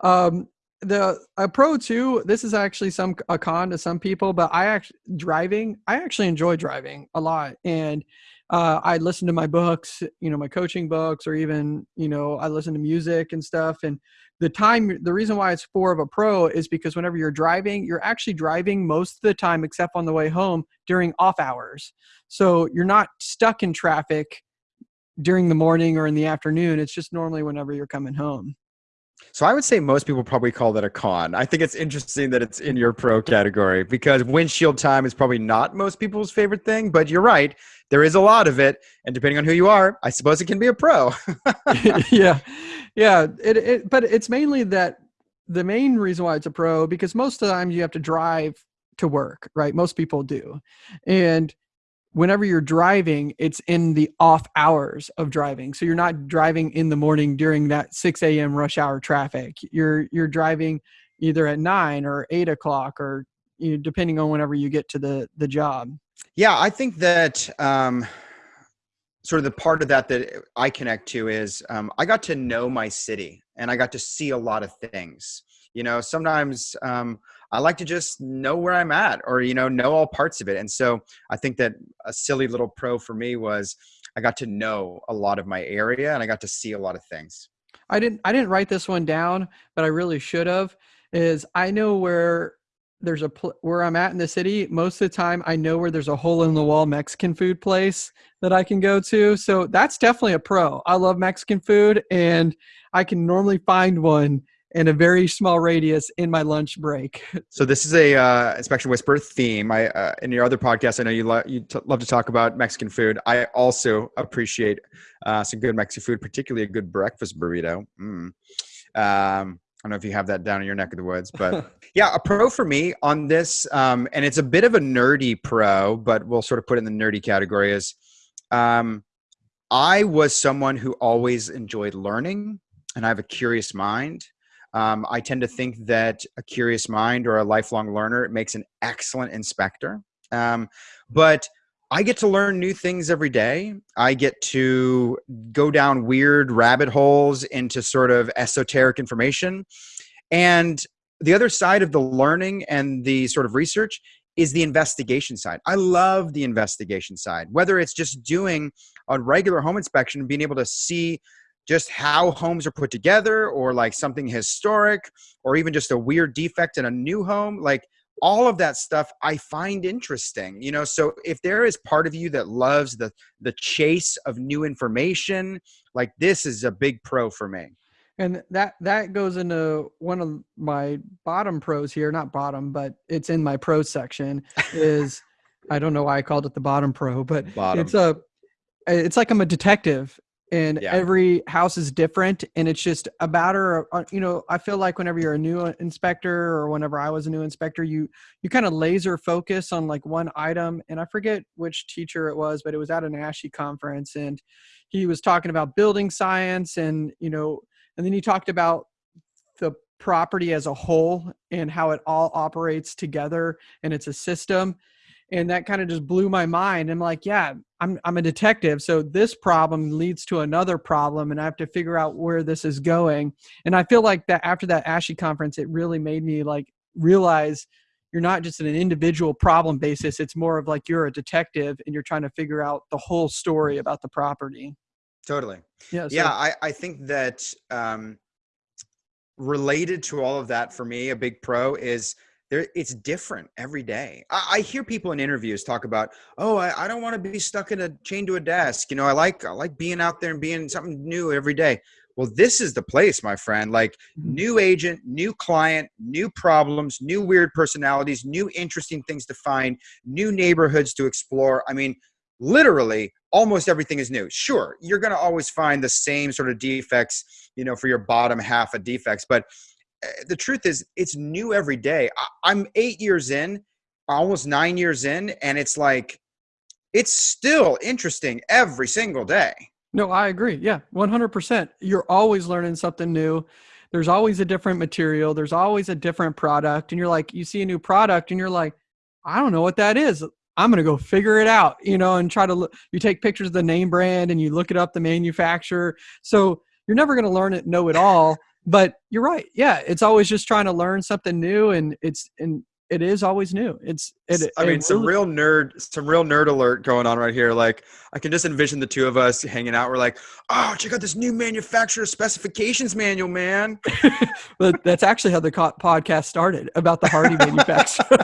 Um, the a pro too. This is actually some a con to some people, but I actually driving. I actually enjoy driving a lot, and uh, I listen to my books, you know, my coaching books, or even, you know, I listen to music and stuff. And the time, the reason why it's four of a pro is because whenever you're driving, you're actually driving most of the time, except on the way home during off hours. So you're not stuck in traffic during the morning or in the afternoon. It's just normally whenever you're coming home. So I would say most people probably call that a con. I think it's interesting that it's in your pro category because windshield time is probably not most people's favorite thing, but you're right. There is a lot of it. And depending on who you are, I suppose it can be a pro. [laughs] [laughs] yeah. Yeah. It, it, but it's mainly that the main reason why it's a pro because most of the time you have to drive to work, right? Most people do. And whenever you're driving, it's in the off hours of driving. So you're not driving in the morning during that 6 a.m. rush hour traffic. You're you're driving either at nine or eight o'clock or you know, depending on whenever you get to the the job. Yeah, I think that um, sort of the part of that that I connect to is um, I got to know my city and I got to see a lot of things. You know, sometimes um, I like to just know where I'm at or, you know, know all parts of it. And so I think that a silly little pro for me was I got to know a lot of my area and I got to see a lot of things. I didn't I didn't write this one down, but I really should have. Is I know where there's a pl- where I'm at in the city. Most of the time, I know where there's a hole in the wall Mexican food place that I can go to. So that's definitely a pro. I love Mexican food, and I can normally find one in a very small radius in my lunch break. [laughs] So this is a uh, inspection whisper theme. I uh, in your other podcast, I know you lo- you t- love to talk about Mexican food. I also appreciate uh, some good Mexican food, particularly a good breakfast burrito. Mm. Um, I don't know if you have that down in your neck of the woods, but [laughs] yeah, a pro for me on this, um, and it's a bit of a nerdy pro, but we'll sort of put it in the nerdy category. Is um, I was someone who always enjoyed learning, and I have a curious mind. Um, I tend to think that a curious mind or a lifelong learner makes an excellent inspector. Um, but I get to learn new things every day. I get to go down weird rabbit holes into sort of esoteric information. And the other side of the learning and the sort of research is the investigation side. I love the investigation side, whether it's just doing a regular home inspection, being able to see just how homes are put together or like something historic or even just a weird defect in a new home like all of that stuff i find interesting you know so if there is part of you that loves the the chase of new information like this is a big pro for me and that that goes into one of my bottom pros here not bottom but it's in my pro section is [laughs] i don't know why i called it the bottom pro but bottom. it's a it's like i'm a detective and yeah. every house is different and it's just a matter of uh, you know i feel like whenever you're a new uh, inspector or whenever i was a new inspector you you kind of laser focus on like one item and i forget which teacher it was but it was at an ASHI conference and he was talking about building science and you know and then he talked about the property as a whole and how it all operates together and it's a system and that kind of just blew my mind. I'm like, yeah, I'm I'm a detective, so this problem leads to another problem, and I have to figure out where this is going. And I feel like that after that ASHI conference, it really made me like realize you're not just in an individual problem basis. It's more of like you're a detective and you're trying to figure out the whole story about the property. Totally. Yeah. So, yeah. I, I think that um, related to all of that for me, a big pro is there it's different every day. I, I, hear people in interviews talk about oh I, I don't want to be stuck in a chain to a desk you know i like i like being out there and being something new every day. Well this is the place my friend like mm-hmm. new agent new client new problems new weird personalities new interesting things to find new neighborhoods to explore. I mean literally almost everything is new. Sure you're going to always find the same sort of defects you know for your bottom half of defects but the truth is it's new every day. I'm eight years in almost nine years in and it's like it's still interesting every single day. No i agree. Yeah 100% you're always learning something new. There's always a different material. There's always a different product and you're like you see a new product and you're like i don't know what that is. I'm going to go figure it out you know and try to look you take pictures of the name brand and you look it up the manufacturer. So you're never going to learn it know it all but you're right yeah it's always just trying to learn something new and it's and it is always new it's it, i mean it some real nerd some real nerd alert going on right here like i can just envision the two of us hanging out we're like oh check out this new manufacturer specifications manual man. [laughs] But that's actually how the podcast started about the Hardie manufacturer.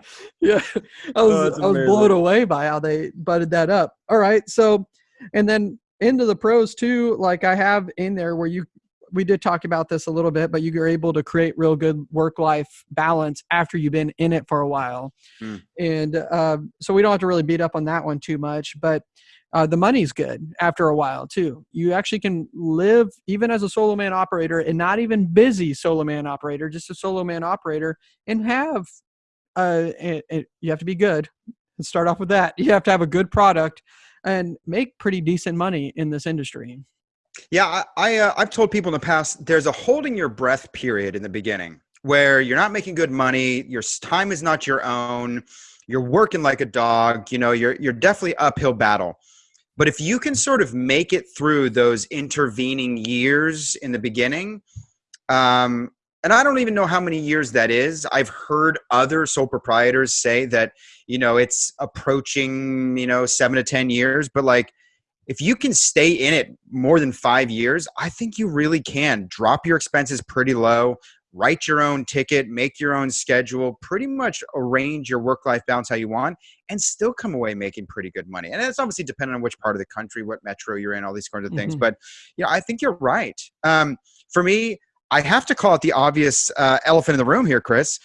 [laughs] Yeah i oh, was oh, i was blown away by how they butted that up. All right so and then into the pros too like i have in there where you we did talk about this a little bit, but you're able to create real good work life balance after you've been in it for a while. Mm. And uh, so we don't have to really beat up on that one too much, but uh, the money's good after a while too. You actually can live even as a solo man operator and not even busy solo man operator, just a solo man operator and have, uh, it, it, you have to be good. Let's start off with that. You have to have a good product and make pretty decent money in this industry. Yeah, I, I uh, I've told people in the past there's a holding your breath period in the beginning where you're not making good money, your time is not your own, you're working like a dog, you know, you're you're definitely uphill battle. But if you can sort of make it through those intervening years in the beginning, um, and I don't even know how many years that is. I've heard other sole proprietors say that, you know, it's approaching, you know, seven to 10 years, but like if you can stay in it more than five years, I think you really can drop your expenses pretty low, write your own ticket, make your own schedule, pretty much arrange your work life balance how you want, and still come away making pretty good money. And it's obviously dependent on which part of the country, what metro you're in, all these kinds of things. Mm-hmm. But you know, I think you're right. Um, for me, I have to call it the obvious uh, elephant in the room here, Chris.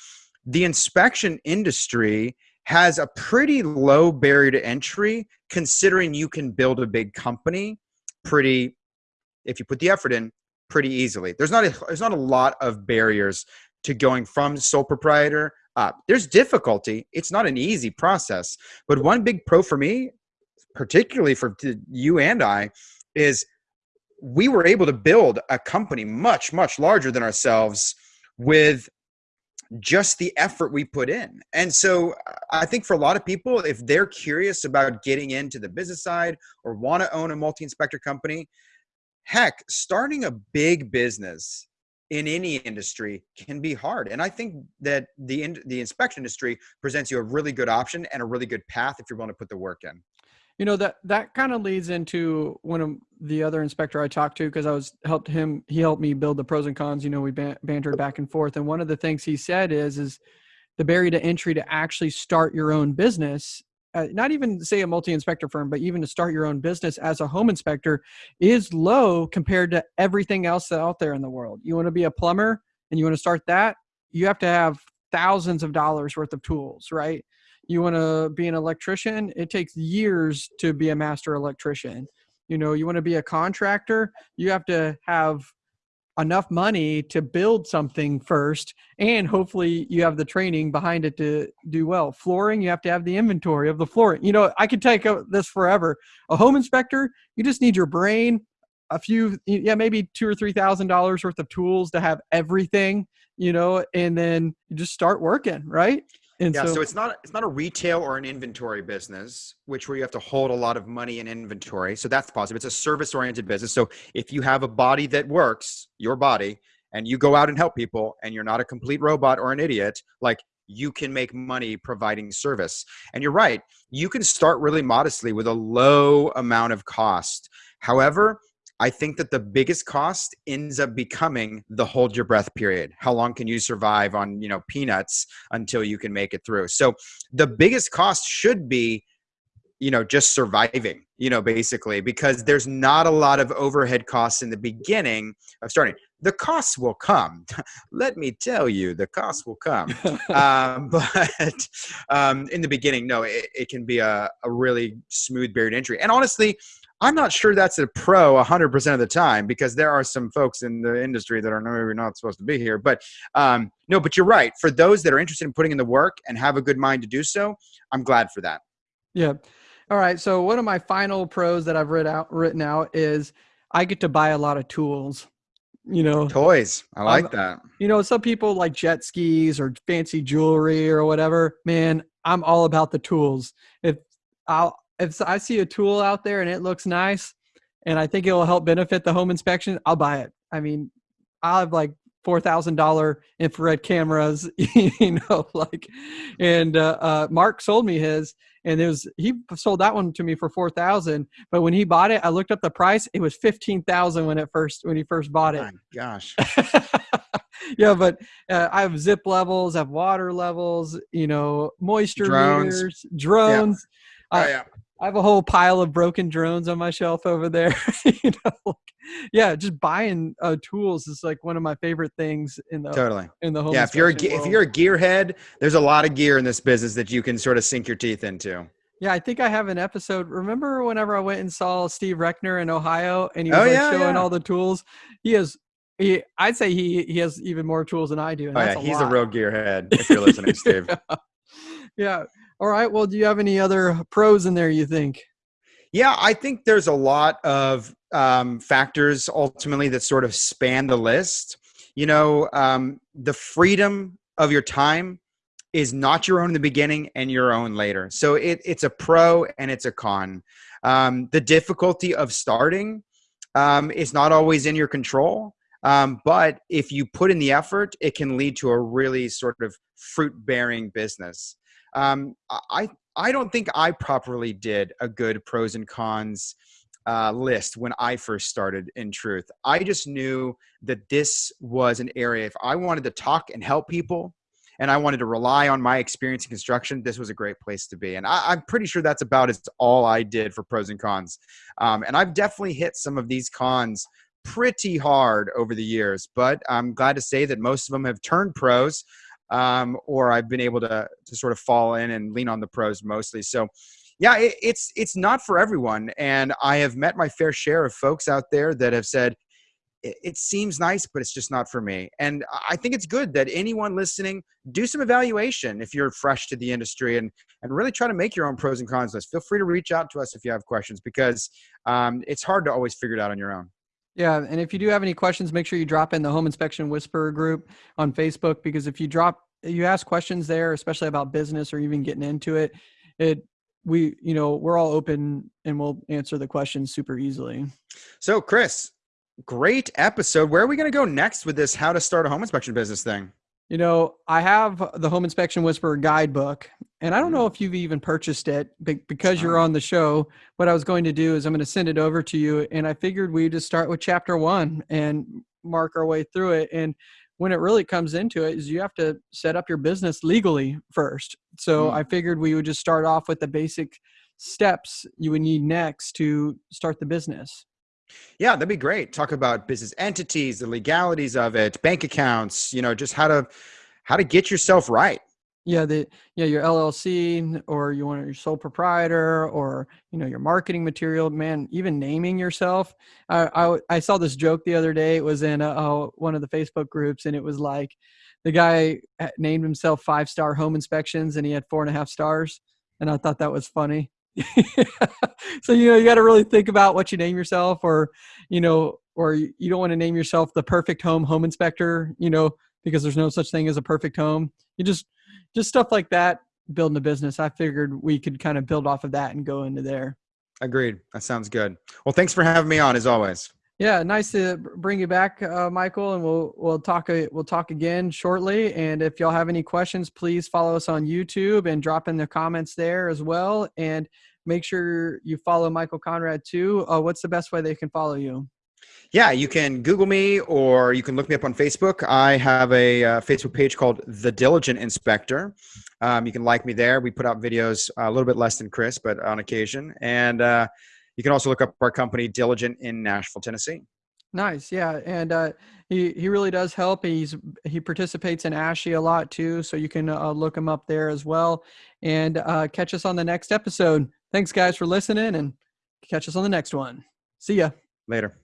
The inspection industry has a pretty low barrier to entry considering you can build a big company pretty if you put the effort in pretty easily. There's not a there's not a lot of barriers to going from sole proprietor up. There's difficulty. It's not an easy process. But one big pro for me particularly for you and i is we were able to build a company much much larger than ourselves with just the effort we put in. And so uh, I think for a lot of people, if they're curious about getting into the business side or want to own a multi inspector company, heck, starting a big business in any industry can be hard. And I think that the the inspection industry presents you a really good option and a really good path if you're willing to put the work in you know that that kind of leads into one of the other inspector I talked to because I was helped him. He helped me build the pros and cons. You know, we ban- bantered back and forth, and one of the things he said is is the barrier to entry to actually start your own business uh, not even say a multi-inspector firm, but even to start your own business as a home inspector is low compared to everything else out there in the world. You want to be a plumber and you want to start that, you have to have thousands of dollars worth of tools, right? You want to be an electrician, it takes years to be a master electrician. You know, you want to be a contractor, you have to have enough money to build something first and hopefully you have the training behind it to do well. Flooring you have to have the inventory of the flooring. You know i could take this forever. A home inspector you just need your brain a few yeah maybe two or three thousand dollars worth of tools to have everything you know and then you just start working right and yeah, so, so, it's not it's not a retail or an inventory business, which where you have to hold a lot of money in inventory. So that's positive. It's a service oriented business. So if you have a body that works, your body, and you go out and help people, and you're not a complete robot or an idiot, like you can make money providing service. And you're right, you can start really modestly with a low amount of cost. However, I think that the biggest cost ends up becoming the hold your breath period. How long can you survive on, you know, peanuts until you can make it through? So the biggest cost should be you know just surviving you know basically because there's not a lot of overhead costs in the beginning of starting the costs will come [laughs] let me tell you the costs will come [laughs] um, [laughs] but um, in the beginning no it, it can be a, a really smooth barrier entry and honestly I'm not sure that's a pro 100% of the time because there are some folks in the industry that are maybe not supposed to be here. But um, no, but you're right. For those that are interested in putting in the work and have a good mind to do so, I'm glad for that. Yeah. All right. So one of my final pros that I've written out, written out is I get to buy a lot of tools. You know, toys. I like um, that. You know, some people like jet skis or fancy jewelry or whatever. Man, I'm all about the tools. If I'll if I see a tool out there and it looks nice and I think it will help benefit the home inspection, I'll buy it. I mean, I'll have like four thousand dollar infrared cameras, [laughs] you know, like, and uh, uh, Mark sold me his, and it was he sold that one to me for four thousand. But when he bought it, I looked up the price; it was fifteen thousand when it first when he first bought it. My gosh. [laughs] yeah, but uh, I have zip levels, I have water levels, you know, moisture drones. meters, drones. Yeah. Oh, yeah. I have a whole pile of broken drones on my shelf over there. [laughs] you know, like, yeah, just buying uh, tools is like one of my favorite things in the totally in the home. Yeah, if you're a, if you're a gearhead, there's a lot of gear in this business that you can sort of sink your teeth into. Yeah, I think I have an episode. Remember whenever I went and saw Steve Reckner in Ohio and he was oh, like yeah, showing yeah. all the tools? He has he I'd say he he has even more tools than I do. oh yeah, a he's lot. a real gearhead if you're listening, Steve. [laughs] yeah. yeah. All right. Well, do you have any other pros in there you think? Yeah, I think there's a lot of um, factors ultimately that sort of span the list. You know, um, the freedom of your time is not your own in the beginning and your own later. So it, it's a pro and it's a con. Um, the difficulty of starting um, is not always in your control. Um, but if you put in the effort, it can lead to a really sort of fruit bearing business um, I I don't think I properly did a good pros and cons uh, list when I first started. In truth, I just knew that this was an area. If I wanted to talk and help people, and I wanted to rely on my experience in construction, this was a great place to be. And I, am pretty sure that's about as all I did for pros and cons. Um, and I've definitely hit some of these cons pretty hard over the years, but I'm glad to say that most of them have turned pros um, or I've been able to to sort of fall in and lean on the pros mostly. So, yeah, it, it's it's not for everyone, and I have met my fair share of folks out there that have said it, seems nice, but it's just not for me. And I think it's good that anyone listening do some evaluation if you're fresh to the industry and and really try to make your own pros and cons list. Feel free to reach out to us if you have questions because um, it's hard to always figure it out on your own. Yeah, and if you do have any questions, make sure you drop in the Home Inspection Whisperer group on Facebook because if you drop you ask questions there, especially about business or even getting into it, it we you know we're all open and we'll answer the questions super easily. So, Chris, great episode. Where are we going to go next with this how to start a home inspection business thing? You know, I have the Home Inspection Whisperer guidebook, and I don't know mm. if you've even purchased it because you're on the show. What I was going to do is I'm going to send it over to you, and I figured we just start with chapter one and mark our way through it. And when it really comes into it is you have to set up your business legally first. So mm. I figured we would just start off with the basic steps you would need next to start the business. Yeah, that'd be great. Talk about business entities, the legalities of it, bank accounts, you know, just how to how to get yourself right. Yeah, the yeah, your LLC or you want your sole proprietor or you know your marketing material. Man, even naming yourself. I I, I saw this joke the other day. It was in uh, one of the Facebook groups, and it was like the guy named himself Five Star Home Inspections, and he had four and a half stars, and I thought that was funny. [laughs] so you know you got to really think about what you name yourself, or you know, or you don't want to name yourself the perfect home home inspector. You know, because there's no such thing as a perfect home. You just just stuff like that building a business i figured we could kind of build off of that and go into there agreed that sounds good well thanks for having me on as always yeah nice to bring you back uh, michael and we'll we'll talk uh, we'll talk again shortly and if y'all have any questions please follow us on youtube and drop in the comments there as well and make sure you follow michael conrad too uh, what's the best way they can follow you yeah, you can Google me or you can look me up on Facebook. I have a uh, Facebook page called The Diligent Inspector. Um, you can like me there. We put out videos uh, a little bit less than Chris, but on occasion. And uh, you can also look up our company, Diligent, in Nashville, Tennessee. Nice, yeah, and uh, he he really does help. He's he participates in ASHI a lot too, so you can uh, look him up there as well. And uh, catch us on the next episode. Thanks, guys, for listening, and catch us on the next one. See ya later.